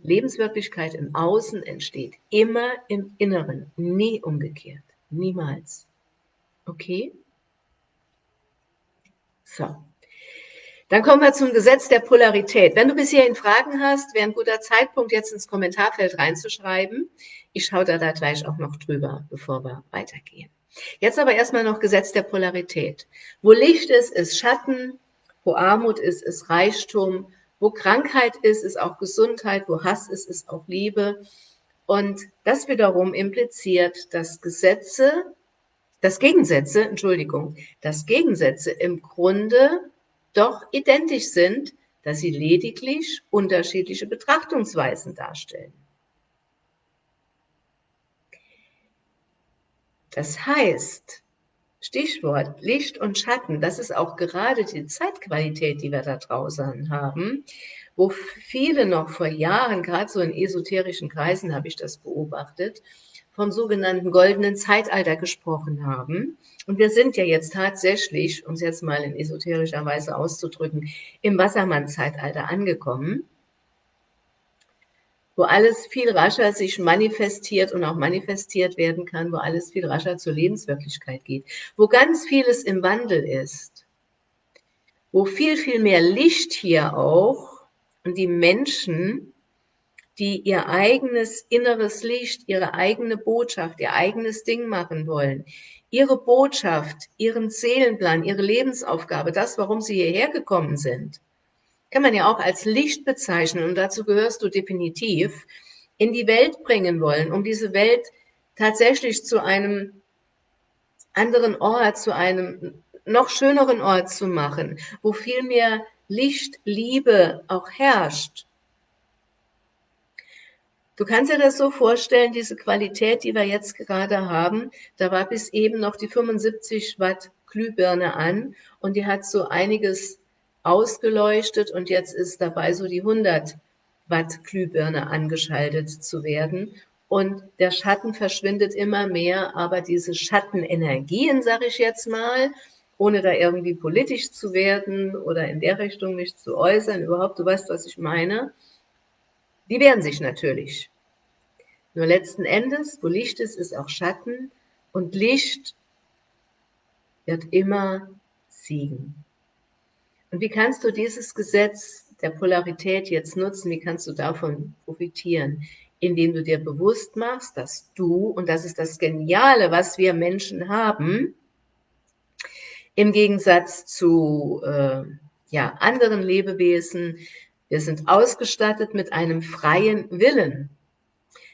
Lebenswirklichkeit im Außen entsteht immer im Inneren, nie umgekehrt, niemals. Okay? So. Dann kommen wir zum Gesetz der Polarität. Wenn du bis hierhin Fragen hast, wäre ein guter Zeitpunkt, jetzt ins Kommentarfeld reinzuschreiben. Ich schaue da, da gleich auch noch drüber, bevor wir weitergehen. Jetzt aber erstmal noch Gesetz der Polarität. Wo Licht ist, ist Schatten. Wo Armut ist, ist Reichtum. Wo Krankheit ist, ist auch Gesundheit. Wo Hass ist, ist auch Liebe. Und das wiederum impliziert, dass Gesetze, dass Gegensätze, Entschuldigung, dass Gegensätze im Grunde doch identisch sind, dass sie lediglich unterschiedliche Betrachtungsweisen darstellen. Das heißt, Stichwort Licht und Schatten, das ist auch gerade die Zeitqualität, die wir da draußen haben, wo viele noch vor Jahren, gerade so in esoterischen Kreisen habe ich das beobachtet, vom sogenannten goldenen Zeitalter gesprochen haben. Und wir sind ja jetzt tatsächlich, um es jetzt mal in esoterischer Weise auszudrücken, im Wassermann-Zeitalter angekommen, wo alles viel rascher sich manifestiert und auch manifestiert werden kann, wo alles viel rascher zur Lebenswirklichkeit geht, wo ganz vieles im Wandel ist, wo viel, viel mehr Licht hier auch und die Menschen die ihr eigenes inneres Licht, ihre eigene Botschaft, ihr eigenes Ding machen wollen. Ihre Botschaft, ihren Seelenplan, ihre Lebensaufgabe, das, warum sie hierher gekommen sind, kann man ja auch als Licht bezeichnen. Und dazu gehörst du definitiv, in die Welt bringen wollen, um diese Welt tatsächlich zu einem anderen Ort, zu einem noch schöneren Ort zu machen, wo viel mehr Licht, Liebe auch herrscht. Du kannst dir das so vorstellen, diese Qualität, die wir jetzt gerade haben, da war bis eben noch die 75 Watt Glühbirne an und die hat so einiges ausgeleuchtet und jetzt ist dabei so die 100 Watt Glühbirne angeschaltet zu werden. Und der Schatten verschwindet immer mehr, aber diese Schattenenergien, sage ich jetzt mal, ohne da irgendwie politisch zu werden oder in der Richtung mich zu äußern, überhaupt, du weißt, was ich meine, die wehren sich natürlich. Nur letzten Endes, wo Licht ist, ist auch Schatten und Licht wird immer siegen. Und wie kannst du dieses Gesetz der Polarität jetzt nutzen? Wie kannst du davon profitieren? Indem du dir bewusst machst, dass du, und das ist das Geniale, was wir Menschen haben, im Gegensatz zu äh, ja, anderen Lebewesen, wir sind ausgestattet mit einem freien Willen.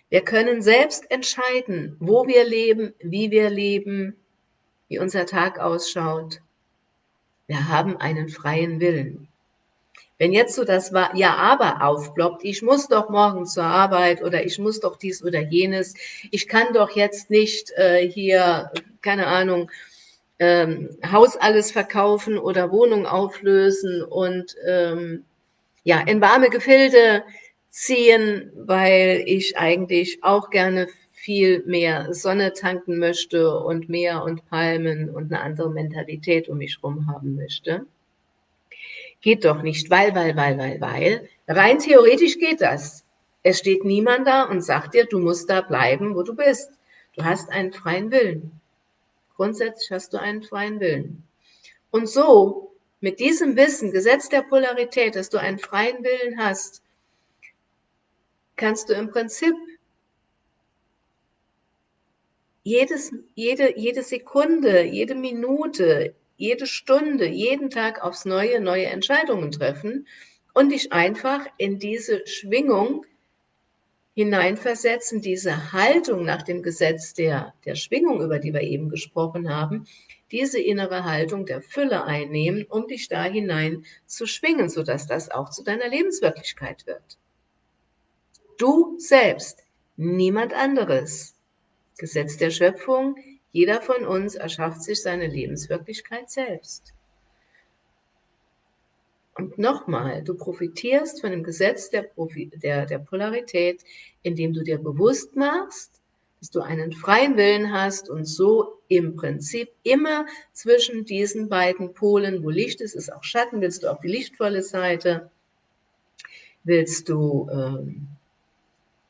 Wir können selbst entscheiden, wo wir leben, wie wir leben, wie unser Tag ausschaut. Wir haben einen freien Willen. Wenn jetzt so das Ja, aber aufploppt, ich muss doch morgen zur Arbeit oder ich muss doch dies oder jenes, ich kann doch jetzt nicht äh, hier, keine Ahnung, ähm, Haus alles verkaufen oder Wohnung auflösen und ähm, ja, in warme Gefilde ziehen, weil ich eigentlich auch gerne viel mehr Sonne tanken möchte und Meer und Palmen und eine andere Mentalität um mich herum haben möchte. Geht doch nicht, weil, weil, weil, weil, weil. Rein theoretisch geht das. Es steht niemand da und sagt dir, du musst da bleiben, wo du bist. Du hast einen freien Willen. Grundsätzlich hast du einen freien Willen. Und so mit diesem Wissen, Gesetz der Polarität, dass du einen freien Willen hast, kannst du im Prinzip jedes, jede, jede Sekunde, jede Minute, jede Stunde, jeden Tag aufs Neue neue Entscheidungen treffen und dich einfach in diese Schwingung hineinversetzen, diese Haltung nach dem Gesetz der, der Schwingung, über die wir eben gesprochen haben, diese innere Haltung der Fülle einnehmen, um dich da hinein zu schwingen, sodass das auch zu deiner Lebenswirklichkeit wird. Du selbst, niemand anderes. Gesetz der Schöpfung, jeder von uns erschafft sich seine Lebenswirklichkeit selbst. Und nochmal, du profitierst von dem Gesetz der, der, der Polarität, indem du dir bewusst machst, dass du einen freien Willen hast und so im Prinzip immer zwischen diesen beiden Polen, wo Licht ist, ist auch Schatten, willst du auf die lichtvolle Seite, willst du ähm,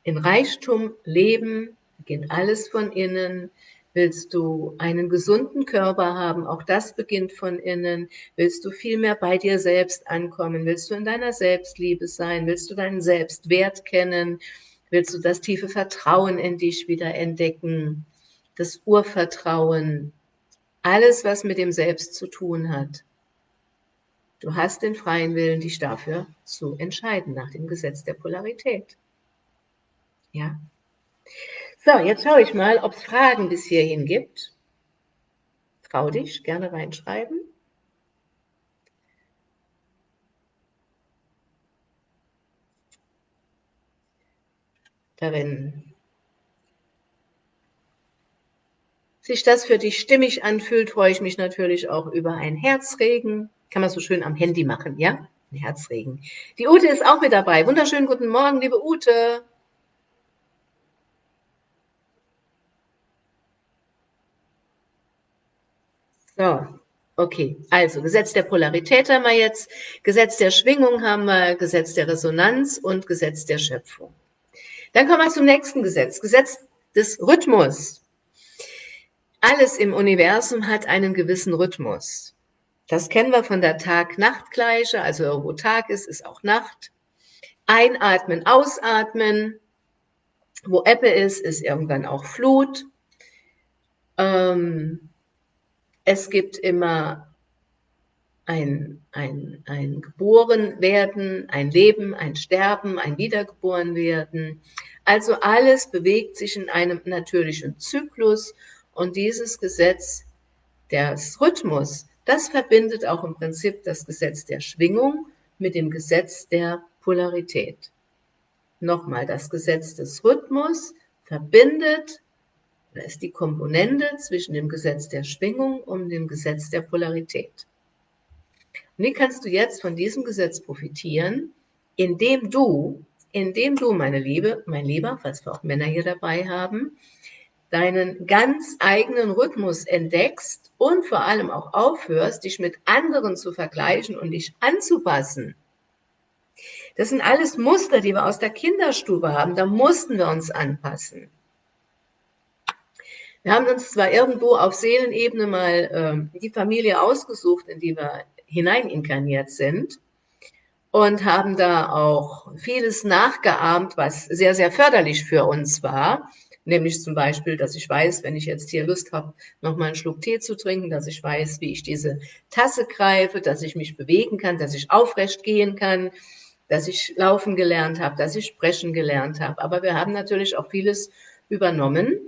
in Reichtum leben, beginnt alles von innen, willst du einen gesunden Körper haben, auch das beginnt von innen, willst du viel mehr bei dir selbst ankommen, willst du in deiner Selbstliebe sein, willst du deinen Selbstwert kennen, Willst du das tiefe Vertrauen in dich wieder entdecken? Das Urvertrauen? Alles, was mit dem Selbst zu tun hat. Du hast den freien Willen, dich dafür zu entscheiden, nach dem Gesetz der Polarität. Ja. So, jetzt schaue ich mal, ob es Fragen bis hierhin gibt. Trau dich, gerne reinschreiben. Wenn sich das für dich stimmig anfühlt, freue ich mich natürlich auch über ein Herzregen. Kann man so schön am Handy machen, ja? ein Herzregen. Die Ute ist auch mit dabei. Wunderschönen guten Morgen, liebe Ute. So, okay. Also Gesetz der Polarität haben wir jetzt, Gesetz der Schwingung haben wir, Gesetz der Resonanz und Gesetz der Schöpfung. Dann kommen wir zum nächsten Gesetz, Gesetz des Rhythmus. Alles im Universum hat einen gewissen Rhythmus. Das kennen wir von der Tag-Nacht-Gleiche, also wo Tag ist, ist auch Nacht. Einatmen, ausatmen. Wo Ebbe ist, ist irgendwann auch Flut. Ähm, es gibt immer ein, ein, ein Geborenwerden, ein Leben, ein Sterben, ein Wiedergeborenwerden. Also alles bewegt sich in einem natürlichen Zyklus und dieses Gesetz des Rhythmus, das verbindet auch im Prinzip das Gesetz der Schwingung mit dem Gesetz der Polarität. Nochmal, das Gesetz des Rhythmus verbindet da ist die Komponente zwischen dem Gesetz der Schwingung und dem Gesetz der Polarität. Und wie kannst du jetzt von diesem Gesetz profitieren, indem du, indem du, meine Liebe, mein Lieber, falls wir auch Männer hier dabei haben, deinen ganz eigenen Rhythmus entdeckst und vor allem auch aufhörst, dich mit anderen zu vergleichen und dich anzupassen. Das sind alles Muster, die wir aus der Kinderstube haben. Da mussten wir uns anpassen. Wir haben uns zwar irgendwo auf Seelenebene mal ähm, die Familie ausgesucht, in die wir hineininkarniert sind und haben da auch vieles nachgeahmt, was sehr, sehr förderlich für uns war. Nämlich zum Beispiel, dass ich weiß, wenn ich jetzt hier Lust habe, nochmal einen Schluck Tee zu trinken, dass ich weiß, wie ich diese Tasse greife, dass ich mich bewegen kann, dass ich aufrecht gehen kann, dass ich laufen gelernt habe, dass ich sprechen gelernt habe. Aber wir haben natürlich auch vieles übernommen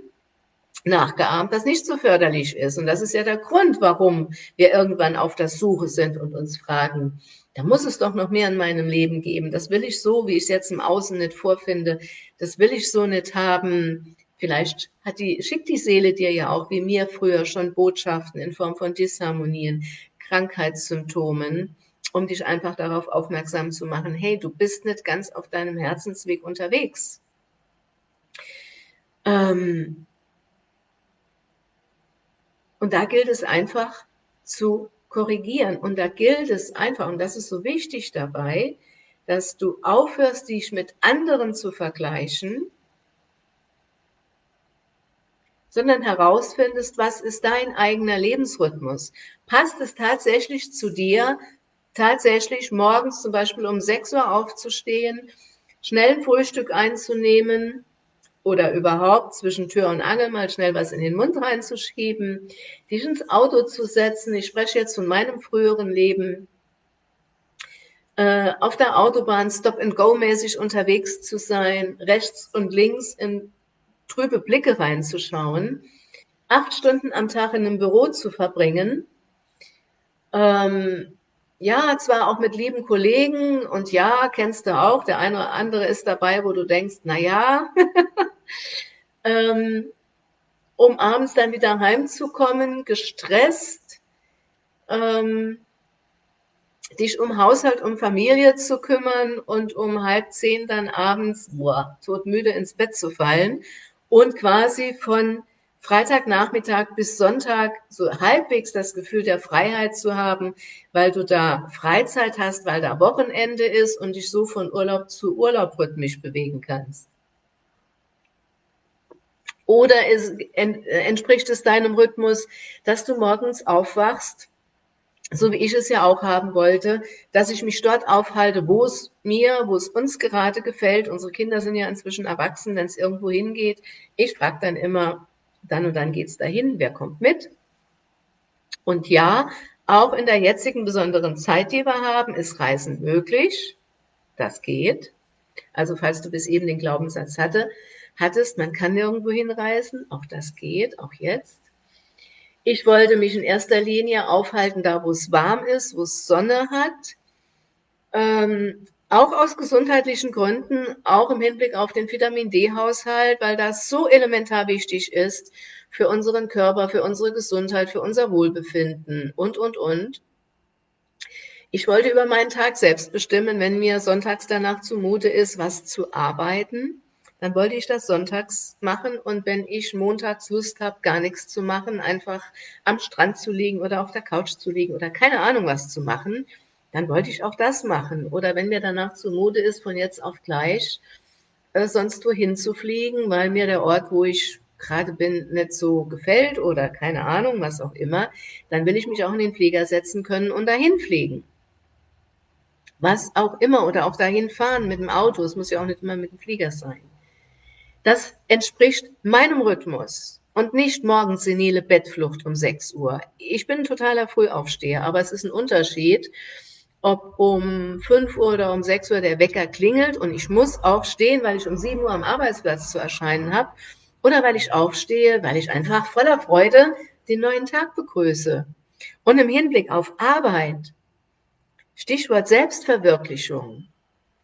nachgeahmt, das nicht so förderlich ist. Und das ist ja der Grund, warum wir irgendwann auf der Suche sind und uns fragen, da muss es doch noch mehr in meinem Leben geben. Das will ich so, wie ich es jetzt im Außen nicht vorfinde. Das will ich so nicht haben. Vielleicht hat die, schickt die Seele dir ja auch, wie mir früher, schon Botschaften in Form von Disharmonien, Krankheitssymptomen, um dich einfach darauf aufmerksam zu machen, hey, du bist nicht ganz auf deinem Herzensweg unterwegs. Ähm, und da gilt es einfach zu korrigieren. Und da gilt es einfach, und das ist so wichtig dabei, dass du aufhörst, dich mit anderen zu vergleichen, sondern herausfindest, was ist dein eigener Lebensrhythmus? Passt es tatsächlich zu dir, tatsächlich morgens zum Beispiel um 6 Uhr aufzustehen, schnell ein Frühstück einzunehmen, oder überhaupt zwischen Tür und Angel mal schnell was in den Mund reinzuschieben, dich ins Auto zu setzen. Ich spreche jetzt von meinem früheren Leben. Äh, auf der Autobahn Stop-and-Go-mäßig unterwegs zu sein, rechts und links in trübe Blicke reinzuschauen, acht Stunden am Tag in einem Büro zu verbringen, ähm, ja, zwar auch mit lieben Kollegen und ja, kennst du auch, der eine oder andere ist dabei, wo du denkst, na ja, ähm, um abends dann wieder heimzukommen, gestresst, ähm, dich um Haushalt, um Familie zu kümmern und um halb zehn dann abends, boah, todmüde ins Bett zu fallen und quasi von Freitagnachmittag bis Sonntag so halbwegs das Gefühl der Freiheit zu haben, weil du da Freizeit hast, weil da Wochenende ist und dich so von Urlaub zu Urlaub rhythmisch bewegen kannst. Oder es, entspricht es deinem Rhythmus, dass du morgens aufwachst, so wie ich es ja auch haben wollte, dass ich mich dort aufhalte, wo es mir, wo es uns gerade gefällt. Unsere Kinder sind ja inzwischen erwachsen, wenn es irgendwo hingeht. Ich frage dann immer, dann und dann geht's dahin, wer kommt mit? Und ja, auch in der jetzigen besonderen Zeit, die wir haben, ist Reisen möglich. Das geht. Also falls du bis eben den Glaubenssatz hatte, hattest, man kann nirgendwo hinreisen, auch das geht, auch jetzt. Ich wollte mich in erster Linie aufhalten, da wo es warm ist, wo es Sonne hat. Ähm, auch aus gesundheitlichen Gründen, auch im Hinblick auf den Vitamin D-Haushalt, weil das so elementar wichtig ist für unseren Körper, für unsere Gesundheit, für unser Wohlbefinden und, und, und. Ich wollte über meinen Tag selbst bestimmen, wenn mir sonntags danach zumute ist, was zu arbeiten, dann wollte ich das sonntags machen und wenn ich montags Lust habe, gar nichts zu machen, einfach am Strand zu liegen oder auf der Couch zu liegen oder keine Ahnung was zu machen, dann wollte ich auch das machen. Oder wenn mir danach zumute ist, von jetzt auf gleich äh, sonst wohin zu fliegen, weil mir der Ort, wo ich gerade bin, nicht so gefällt oder keine Ahnung, was auch immer, dann will ich mich auch in den Flieger setzen können und dahin fliegen was auch immer, oder auch dahin fahren mit dem Auto. Es muss ja auch nicht immer mit dem Flieger sein. Das entspricht meinem Rhythmus und nicht morgens senile Bettflucht um 6 Uhr. Ich bin ein totaler Frühaufsteher, aber es ist ein Unterschied, ob um 5 Uhr oder um 6 Uhr der Wecker klingelt und ich muss aufstehen, weil ich um 7 Uhr am Arbeitsplatz zu erscheinen habe, oder weil ich aufstehe, weil ich einfach voller Freude den neuen Tag begrüße. Und im Hinblick auf Arbeit Stichwort Selbstverwirklichung.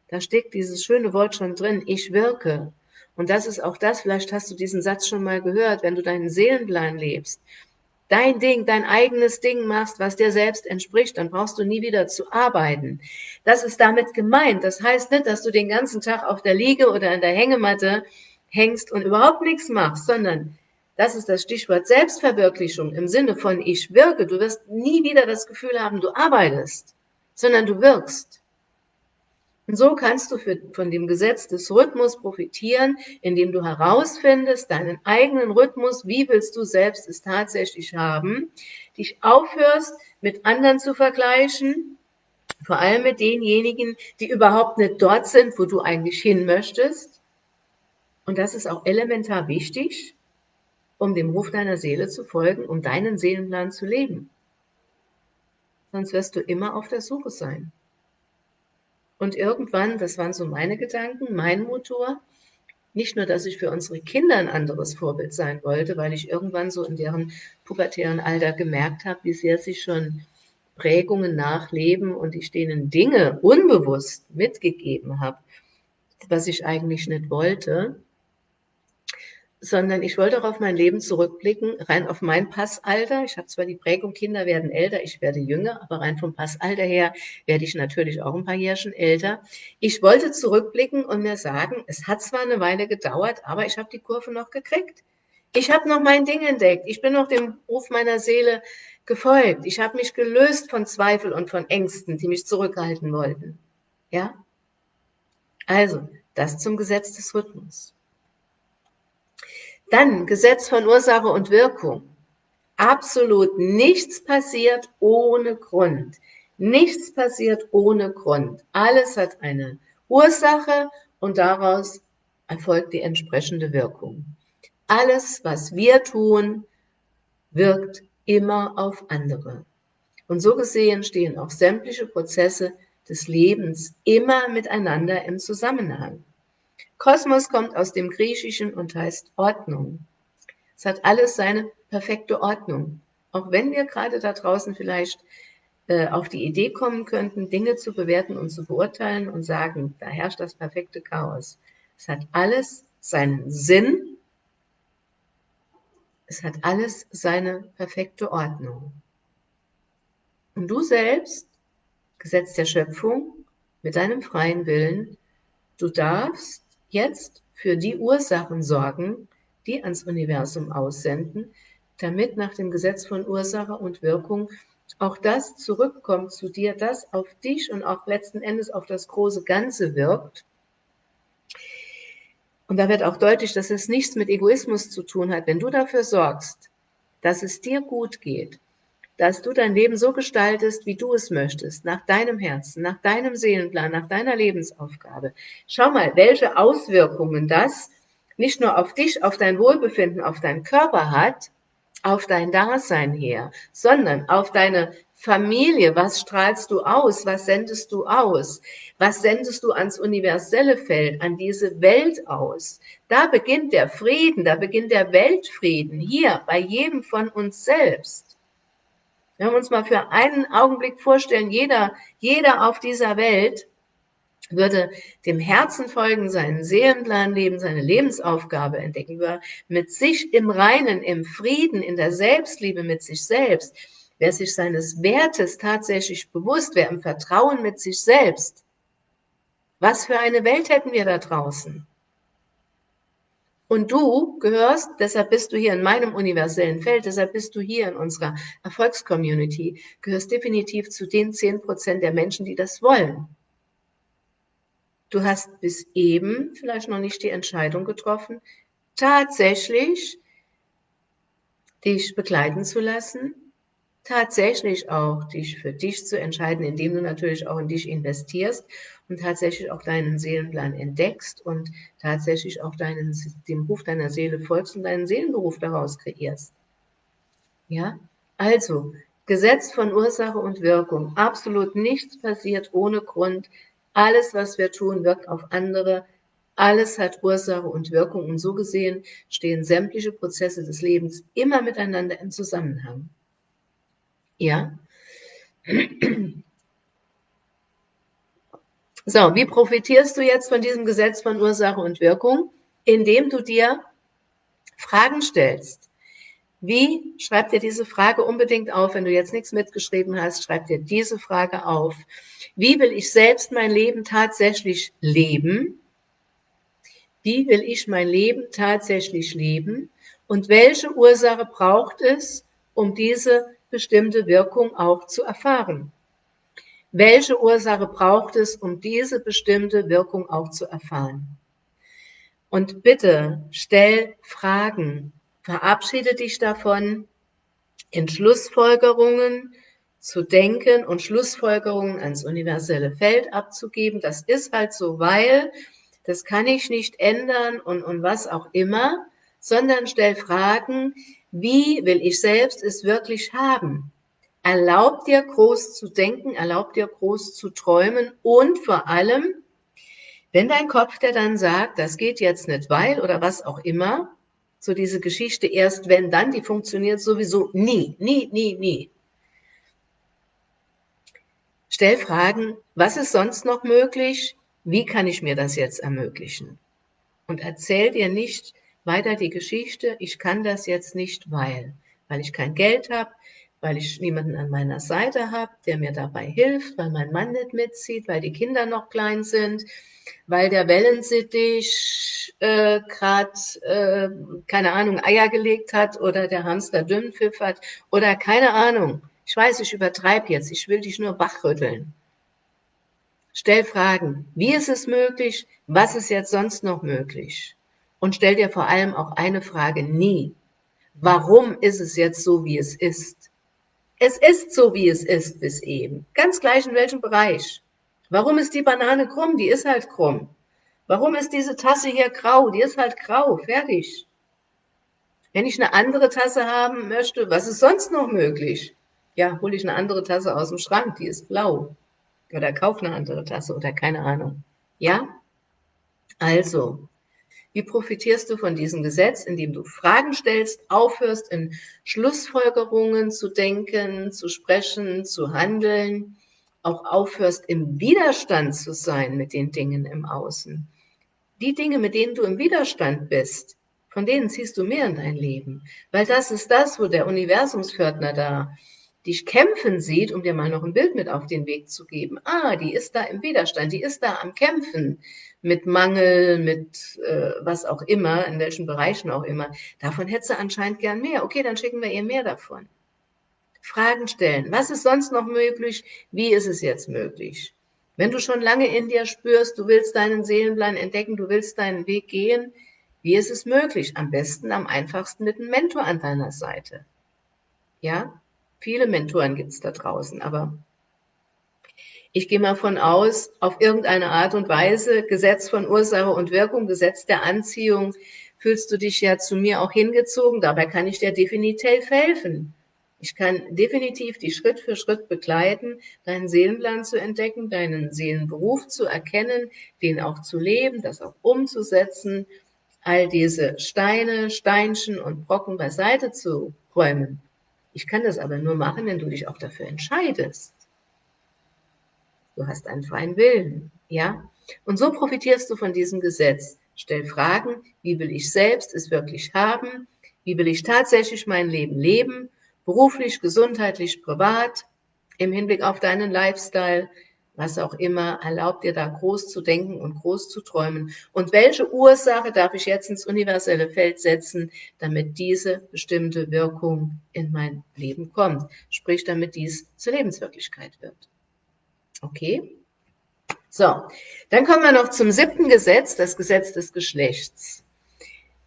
Da steckt dieses schöne Wort schon drin, ich wirke. Und das ist auch das, vielleicht hast du diesen Satz schon mal gehört, wenn du deinen Seelenplan lebst, dein Ding, dein eigenes Ding machst, was dir selbst entspricht, dann brauchst du nie wieder zu arbeiten. Das ist damit gemeint. Das heißt nicht, dass du den ganzen Tag auf der Liege oder in der Hängematte hängst und überhaupt nichts machst, sondern das ist das Stichwort Selbstverwirklichung im Sinne von ich wirke. Du wirst nie wieder das Gefühl haben, du arbeitest sondern du wirkst. Und so kannst du für, von dem Gesetz des Rhythmus profitieren, indem du herausfindest, deinen eigenen Rhythmus, wie willst du selbst es tatsächlich haben, dich aufhörst, mit anderen zu vergleichen, vor allem mit denjenigen, die überhaupt nicht dort sind, wo du eigentlich hin möchtest. Und das ist auch elementar wichtig, um dem Ruf deiner Seele zu folgen, um deinen Seelenplan zu leben sonst wirst du immer auf der Suche sein. Und irgendwann, das waren so meine Gedanken, mein Motor, nicht nur, dass ich für unsere Kinder ein anderes Vorbild sein wollte, weil ich irgendwann so in deren pubertären Alter gemerkt habe, wie sehr sie schon Prägungen nachleben und ich denen Dinge unbewusst mitgegeben habe, was ich eigentlich nicht wollte sondern ich wollte auch auf mein Leben zurückblicken, rein auf mein Passalter. Ich habe zwar die Prägung, Kinder werden älter, ich werde jünger, aber rein vom Passalter her werde ich natürlich auch ein paar Jährchen älter. Ich wollte zurückblicken und mir sagen, es hat zwar eine Weile gedauert, aber ich habe die Kurve noch gekriegt. Ich habe noch mein Ding entdeckt. Ich bin noch dem Ruf meiner Seele gefolgt. Ich habe mich gelöst von Zweifel und von Ängsten, die mich zurückhalten wollten. Ja? Also, das zum Gesetz des Rhythmus. Dann Gesetz von Ursache und Wirkung. Absolut nichts passiert ohne Grund. Nichts passiert ohne Grund. Alles hat eine Ursache und daraus erfolgt die entsprechende Wirkung. Alles, was wir tun, wirkt immer auf andere. Und so gesehen stehen auch sämtliche Prozesse des Lebens immer miteinander im Zusammenhang. Kosmos kommt aus dem Griechischen und heißt Ordnung. Es hat alles seine perfekte Ordnung. Auch wenn wir gerade da draußen vielleicht äh, auf die Idee kommen könnten, Dinge zu bewerten und zu beurteilen und sagen, da herrscht das perfekte Chaos. Es hat alles seinen Sinn. Es hat alles seine perfekte Ordnung. Und du selbst, Gesetz der Schöpfung, mit deinem freien Willen, du darfst jetzt für die Ursachen sorgen, die ans Universum aussenden, damit nach dem Gesetz von Ursache und Wirkung auch das zurückkommt zu dir, das auf dich und auch letzten Endes auf das große Ganze wirkt. Und da wird auch deutlich, dass es nichts mit Egoismus zu tun hat. Wenn du dafür sorgst, dass es dir gut geht, dass du dein Leben so gestaltest, wie du es möchtest, nach deinem Herzen, nach deinem Seelenplan, nach deiner Lebensaufgabe. Schau mal, welche Auswirkungen das nicht nur auf dich, auf dein Wohlbefinden, auf deinen Körper hat, auf dein Dasein her, sondern auf deine Familie. Was strahlst du aus? Was sendest du aus? Was sendest du ans universelle Feld, an diese Welt aus? Da beginnt der Frieden, da beginnt der Weltfrieden, hier bei jedem von uns selbst. Wenn wir uns mal für einen Augenblick vorstellen, jeder, jeder auf dieser Welt würde dem Herzen folgen, seinen Seelenplan leben, seine Lebensaufgabe entdecken, würde mit sich im Reinen, im Frieden, in der Selbstliebe mit sich selbst, wer sich seines Wertes tatsächlich bewusst, wer im Vertrauen mit sich selbst, was für eine Welt hätten wir da draußen? Und du gehörst, deshalb bist du hier in meinem universellen Feld, deshalb bist du hier in unserer Erfolgscommunity, gehörst definitiv zu den 10 Prozent der Menschen, die das wollen. Du hast bis eben vielleicht noch nicht die Entscheidung getroffen, tatsächlich dich begleiten zu lassen, tatsächlich auch dich für dich zu entscheiden, indem du natürlich auch in dich investierst und tatsächlich auch deinen Seelenplan entdeckst und tatsächlich auch deinen, dem Ruf deiner Seele folgst und deinen Seelenberuf daraus kreierst. Ja, also Gesetz von Ursache und Wirkung. Absolut nichts passiert ohne Grund. Alles, was wir tun, wirkt auf andere. Alles hat Ursache und Wirkung. Und so gesehen stehen sämtliche Prozesse des Lebens immer miteinander im Zusammenhang. Ja. So, wie profitierst du jetzt von diesem Gesetz von Ursache und Wirkung? Indem du dir Fragen stellst. Wie? Schreib dir diese Frage unbedingt auf. Wenn du jetzt nichts mitgeschrieben hast, schreib dir diese Frage auf. Wie will ich selbst mein Leben tatsächlich leben? Wie will ich mein Leben tatsächlich leben? Und welche Ursache braucht es, um diese bestimmte Wirkung auch zu erfahren? Welche Ursache braucht es, um diese bestimmte Wirkung auch zu erfahren? Und bitte stell Fragen. Verabschiede dich davon, in Schlussfolgerungen zu denken und Schlussfolgerungen ans universelle Feld abzugeben. Das ist halt so, weil das kann ich nicht ändern und, und was auch immer, sondern stell Fragen, wie will ich selbst es wirklich haben? Erlaub dir groß zu denken, erlaub dir groß zu träumen und vor allem, wenn dein Kopf dir dann sagt, das geht jetzt nicht, weil oder was auch immer, so diese Geschichte erst wenn dann, die funktioniert sowieso nie, nie, nie, nie. Stell Fragen, was ist sonst noch möglich? Wie kann ich mir das jetzt ermöglichen? Und erzähl dir nicht weiter die Geschichte, ich kann das jetzt nicht, weil, weil ich kein Geld habe, weil ich niemanden an meiner Seite habe, der mir dabei hilft, weil mein Mann nicht mitzieht, weil die Kinder noch klein sind, weil der Wellensittich äh, gerade, äh, keine Ahnung, Eier gelegt hat oder der Hamster Dünnpfiff hat oder keine Ahnung. Ich weiß, ich übertreibe jetzt, ich will dich nur wachrütteln. Stell Fragen. Wie ist es möglich? Was ist jetzt sonst noch möglich? Und stell dir vor allem auch eine Frage nie. Warum ist es jetzt so, wie es ist? Es ist so, wie es ist bis eben. Ganz gleich in welchem Bereich. Warum ist die Banane krumm? Die ist halt krumm. Warum ist diese Tasse hier grau? Die ist halt grau. Fertig. Wenn ich eine andere Tasse haben möchte, was ist sonst noch möglich? Ja, hole ich eine andere Tasse aus dem Schrank, die ist blau. Oder kaufe eine andere Tasse oder keine Ahnung. Ja? Also, wie profitierst du von diesem Gesetz, indem du Fragen stellst, aufhörst, in Schlussfolgerungen zu denken, zu sprechen, zu handeln, auch aufhörst, im Widerstand zu sein mit den Dingen im Außen. Die Dinge, mit denen du im Widerstand bist, von denen ziehst du mehr in dein Leben. Weil das ist das, wo der Universumspförtner da dich kämpfen sieht, um dir mal noch ein Bild mit auf den Weg zu geben. Ah, die ist da im Widerstand, die ist da am Kämpfen mit Mangel, mit äh, was auch immer, in welchen Bereichen auch immer. Davon hätte sie anscheinend gern mehr. Okay, dann schicken wir ihr mehr davon. Fragen stellen. Was ist sonst noch möglich? Wie ist es jetzt möglich? Wenn du schon lange in dir spürst, du willst deinen Seelenplan entdecken, du willst deinen Weg gehen, wie ist es möglich? Am besten, am einfachsten mit einem Mentor an deiner Seite. Ja? Viele Mentoren gibt es da draußen, aber ich gehe mal von aus, auf irgendeine Art und Weise, Gesetz von Ursache und Wirkung, Gesetz der Anziehung, fühlst du dich ja zu mir auch hingezogen. Dabei kann ich dir definitiv helfen. Ich kann definitiv dich Schritt für Schritt begleiten, deinen Seelenplan zu entdecken, deinen Seelenberuf zu erkennen, den auch zu leben, das auch umzusetzen, all diese Steine, Steinchen und Brocken beiseite zu räumen ich kann das aber nur machen, wenn du dich auch dafür entscheidest. Du hast einen freien Willen, ja? Und so profitierst du von diesem Gesetz. Stell Fragen, wie will ich selbst es wirklich haben? Wie will ich tatsächlich mein Leben leben? beruflich, gesundheitlich, privat, im Hinblick auf deinen Lifestyle, was auch immer, erlaubt dir da groß zu denken und groß zu träumen. Und welche Ursache darf ich jetzt ins universelle Feld setzen, damit diese bestimmte Wirkung in mein Leben kommt? Sprich, damit dies zur Lebenswirklichkeit wird. Okay? So, dann kommen wir noch zum siebten Gesetz, das Gesetz des Geschlechts.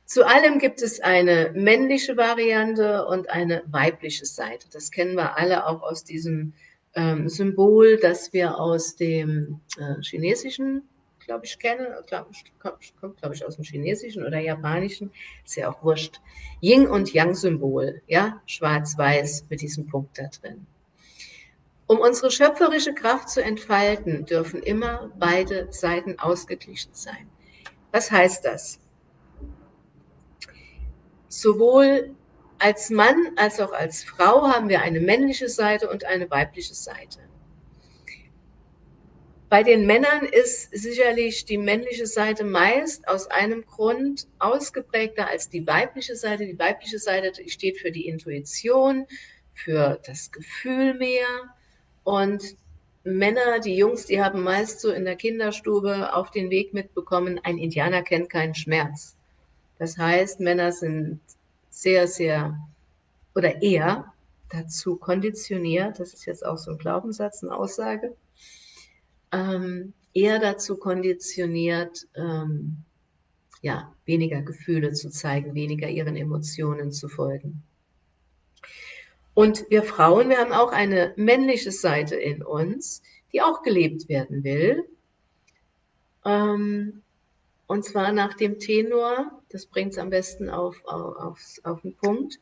Zu allem gibt es eine männliche Variante und eine weibliche Seite. Das kennen wir alle auch aus diesem ähm, Symbol, das wir aus dem äh, Chinesischen, glaube ich, kennen. Glaub, kommt, glaube ich, aus dem Chinesischen oder Japanischen. Ist ja auch wurscht. Yin- und Yang-Symbol, ja, schwarz-weiß mit diesem Punkt da drin. Um unsere schöpferische Kraft zu entfalten, dürfen immer beide Seiten ausgeglichen sein. Was heißt das? Sowohl als Mann als auch als Frau haben wir eine männliche Seite und eine weibliche Seite. Bei den Männern ist sicherlich die männliche Seite meist aus einem Grund ausgeprägter als die weibliche Seite. Die weibliche Seite steht für die Intuition, für das Gefühl mehr. Und Männer, die Jungs, die haben meist so in der Kinderstube auf den Weg mitbekommen, ein Indianer kennt keinen Schmerz. Das heißt, Männer sind sehr, sehr oder eher dazu konditioniert, das ist jetzt auch so ein Glaubenssatz, eine Aussage, ähm, eher dazu konditioniert, ähm, ja, weniger Gefühle zu zeigen, weniger ihren Emotionen zu folgen. Und wir Frauen, wir haben auch eine männliche Seite in uns, die auch gelebt werden will. Ähm, und zwar nach dem Tenor, das bringt es am besten auf, auf, auf den Punkt,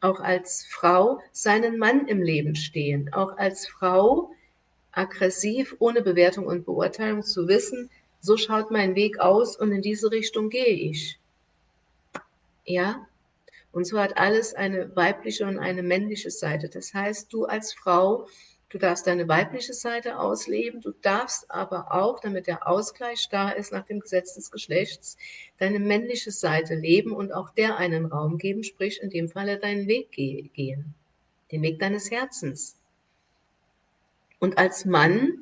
auch als Frau seinen Mann im Leben stehen, auch als Frau aggressiv, ohne Bewertung und Beurteilung zu wissen, so schaut mein Weg aus und in diese Richtung gehe ich. Ja? Und so hat alles eine weibliche und eine männliche Seite. Das heißt, du als Frau Du darfst deine weibliche Seite ausleben, du darfst aber auch, damit der Ausgleich da ist nach dem Gesetz des Geschlechts, deine männliche Seite leben und auch der einen Raum geben, sprich in dem Falle deinen Weg gehen, den Weg deines Herzens. Und als Mann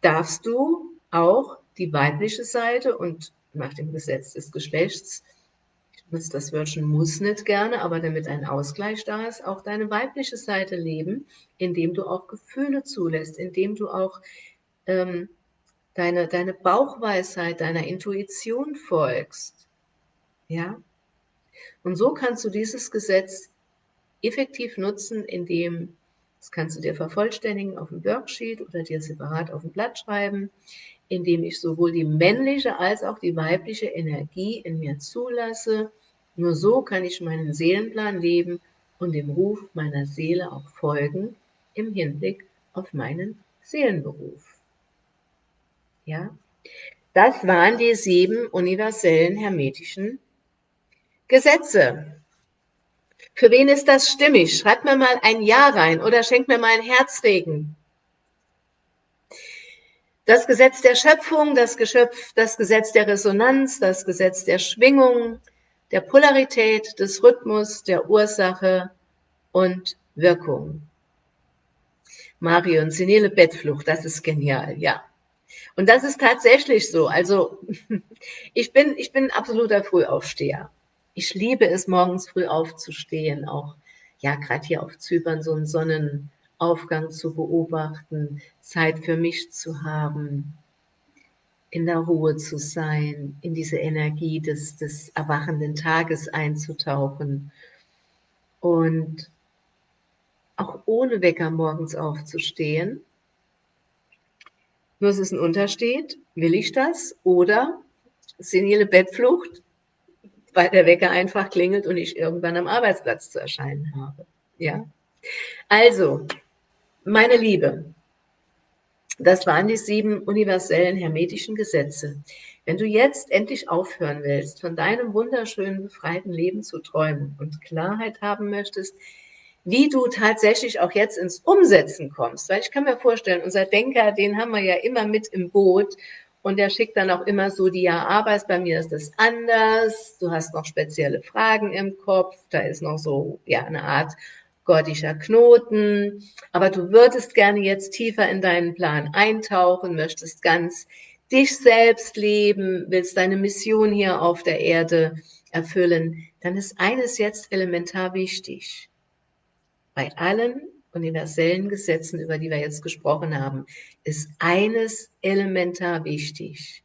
darfst du auch die weibliche Seite und nach dem Gesetz des Geschlechts das Wörtchen muss nicht gerne, aber damit ein Ausgleich da ist, auch deine weibliche Seite leben, indem du auch Gefühle zulässt, indem du auch ähm, deine, deine Bauchweisheit, deiner Intuition folgst. Ja? Und so kannst du dieses Gesetz effektiv nutzen, indem, das kannst du dir vervollständigen auf dem Worksheet oder dir separat auf dem Blatt schreiben, indem ich sowohl die männliche als auch die weibliche Energie in mir zulasse. Nur so kann ich meinen Seelenplan leben und dem Ruf meiner Seele auch folgen im Hinblick auf meinen Seelenberuf. Ja, das waren die sieben universellen hermetischen Gesetze. Für wen ist das stimmig? Schreibt mir mal ein Ja rein oder schenkt mir mal ein Herzregen. Das Gesetz der Schöpfung, das, Geschöpf, das Gesetz der Resonanz, das Gesetz der Schwingung, der Polarität, des Rhythmus, der Ursache und Wirkung. Marion, senile Bettflucht, das ist genial, ja. Und das ist tatsächlich so. Also ich bin, ich bin ein absoluter Frühaufsteher. Ich liebe es, morgens früh aufzustehen, auch ja, gerade hier auf Zypern so einen Sonnen, Aufgang zu beobachten, Zeit für mich zu haben, in der Ruhe zu sein, in diese Energie des, des erwachenden Tages einzutauchen und auch ohne Wecker morgens aufzustehen. Nur es ist ein Unterschied, will ich das oder senile Bettflucht, weil der Wecker einfach klingelt und ich irgendwann am Arbeitsplatz zu erscheinen habe. Ja? Also, meine Liebe, das waren die sieben universellen hermetischen Gesetze. Wenn du jetzt endlich aufhören willst, von deinem wunderschönen, befreiten Leben zu träumen und Klarheit haben möchtest, wie du tatsächlich auch jetzt ins Umsetzen kommst, weil ich kann mir vorstellen, unser Denker, den haben wir ja immer mit im Boot und der schickt dann auch immer so die ja, aber bei mir ist das anders, du hast noch spezielle Fragen im Kopf, da ist noch so ja eine Art gordischer Knoten, aber du würdest gerne jetzt tiefer in deinen Plan eintauchen, möchtest ganz dich selbst leben, willst deine Mission hier auf der Erde erfüllen, dann ist eines jetzt elementar wichtig. Bei allen universellen Gesetzen, über die wir jetzt gesprochen haben, ist eines elementar wichtig,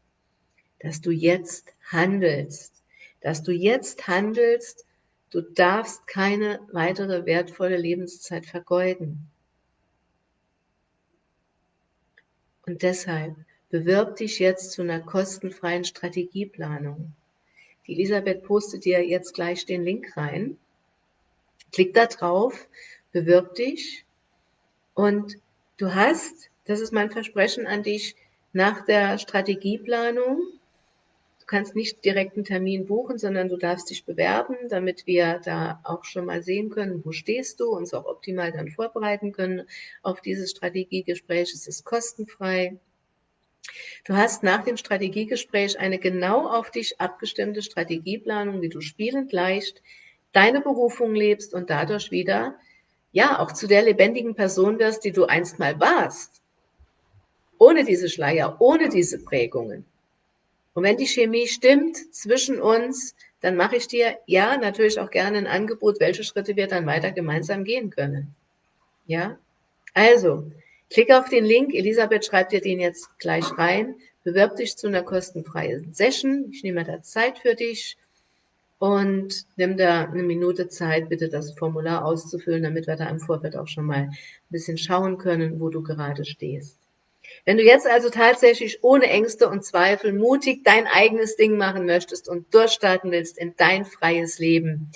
dass du jetzt handelst, dass du jetzt handelst, du darfst keine weitere wertvolle Lebenszeit vergeuden. Und deshalb bewirb dich jetzt zu einer kostenfreien Strategieplanung. Die Elisabeth postet dir jetzt gleich den Link rein. Klick da drauf, bewirb dich und du hast, das ist mein Versprechen an dich, nach der Strategieplanung, kannst nicht direkt einen Termin buchen, sondern du darfst dich bewerben, damit wir da auch schon mal sehen können, wo stehst du, uns auch optimal dann vorbereiten können auf dieses Strategiegespräch. Es ist kostenfrei. Du hast nach dem Strategiegespräch eine genau auf dich abgestimmte Strategieplanung, wie du spielend leicht deine Berufung lebst und dadurch wieder ja, auch zu der lebendigen Person wirst, die du einst mal warst. Ohne diese Schleier, ohne diese Prägungen. Und wenn die Chemie stimmt zwischen uns, dann mache ich dir ja natürlich auch gerne ein Angebot, welche Schritte wir dann weiter gemeinsam gehen können. Ja? Also, klick auf den Link. Elisabeth schreibt dir den jetzt gleich rein. Bewirb dich zu einer kostenfreien Session. Ich nehme da Zeit für dich und nimm da eine Minute Zeit, bitte das Formular auszufüllen, damit wir da im Vorfeld auch schon mal ein bisschen schauen können, wo du gerade stehst. Wenn du jetzt also tatsächlich ohne Ängste und Zweifel mutig dein eigenes Ding machen möchtest und durchstarten willst in dein freies Leben,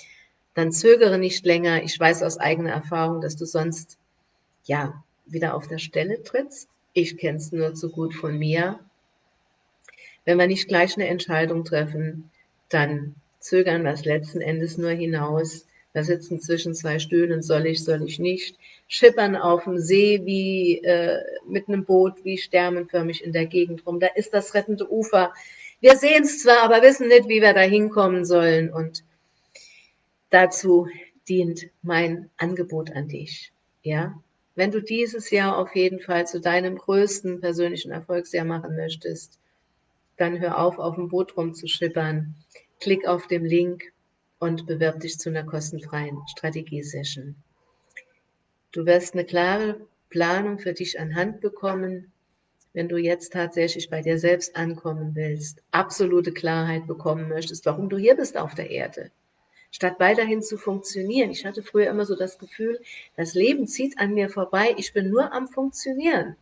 dann zögere nicht länger. Ich weiß aus eigener Erfahrung, dass du sonst ja wieder auf der Stelle trittst. Ich kenne es nur zu gut von mir. Wenn wir nicht gleich eine Entscheidung treffen, dann zögern das letzten Endes nur hinaus. Wir sitzen zwischen zwei Stühlen, soll ich, soll ich nicht. Schippern auf dem See wie äh, mit einem Boot, wie sternenförmig in der Gegend rum. Da ist das rettende Ufer. Wir sehen es zwar, aber wissen nicht, wie wir da hinkommen sollen. Und dazu dient mein Angebot an dich. Ja, wenn du dieses Jahr auf jeden Fall zu deinem größten persönlichen Erfolgsjahr machen möchtest, dann hör auf, auf dem Boot rumzuschippern Klick auf den Link und bewirb dich zu einer kostenfreien Strategiesession. Du wirst eine klare Planung für dich anhand bekommen, wenn du jetzt tatsächlich bei dir selbst ankommen willst, absolute Klarheit bekommen möchtest, warum du hier bist auf der Erde, statt weiterhin zu funktionieren. Ich hatte früher immer so das Gefühl, das Leben zieht an mir vorbei, ich bin nur am Funktionieren.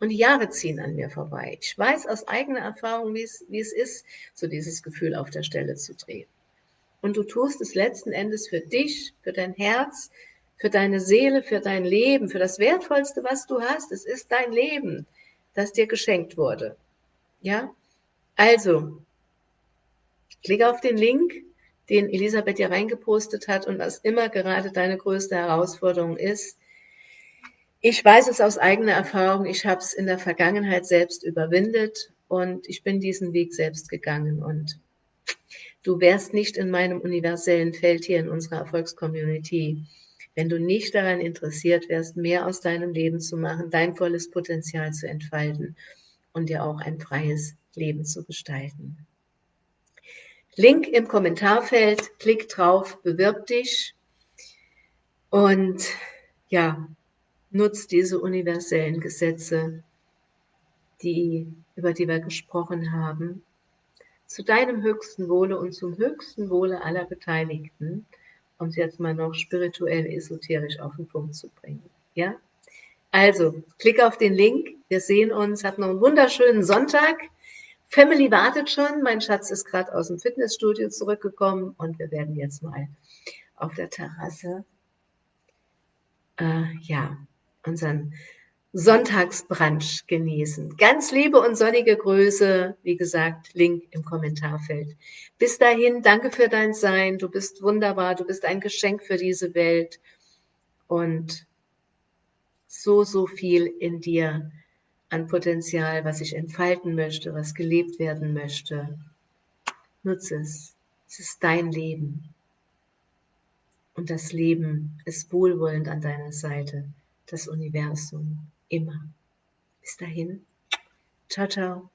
Und die Jahre ziehen an mir vorbei. Ich weiß aus eigener Erfahrung, wie es, wie es ist, so dieses Gefühl auf der Stelle zu drehen. Und du tust es letzten Endes für dich, für dein Herz, für deine Seele, für dein Leben, für das Wertvollste, was du hast. Es ist dein Leben, das dir geschenkt wurde. Ja? Also, klicke auf den Link, den Elisabeth dir reingepostet hat und was immer gerade deine größte Herausforderung ist, ich weiß es aus eigener Erfahrung, ich habe es in der Vergangenheit selbst überwindet und ich bin diesen Weg selbst gegangen und du wärst nicht in meinem universellen Feld hier in unserer Erfolgscommunity, wenn du nicht daran interessiert wärst, mehr aus deinem Leben zu machen, dein volles Potenzial zu entfalten und dir auch ein freies Leben zu gestalten. Link im Kommentarfeld, klick drauf, bewirb dich und ja, nutzt diese universellen Gesetze, die, über die wir gesprochen haben, zu deinem höchsten Wohle und zum höchsten Wohle aller Beteiligten, um es jetzt mal noch spirituell, esoterisch auf den Punkt zu bringen. Ja? Also, klick auf den Link. Wir sehen uns. Habt noch einen wunderschönen Sonntag. Family wartet schon. Mein Schatz ist gerade aus dem Fitnessstudio zurückgekommen und wir werden jetzt mal auf der Terrasse äh, ja, unseren Sonntagsbrunch genießen. Ganz liebe und sonnige Grüße, wie gesagt, Link im Kommentarfeld. Bis dahin, danke für dein Sein. Du bist wunderbar, du bist ein Geschenk für diese Welt und so, so viel in dir an Potenzial, was ich entfalten möchte, was gelebt werden möchte. Nutze es. Es ist dein Leben. und das Leben ist wohlwollend an deiner Seite, das Universum immer. Bis dahin, ciao, ciao.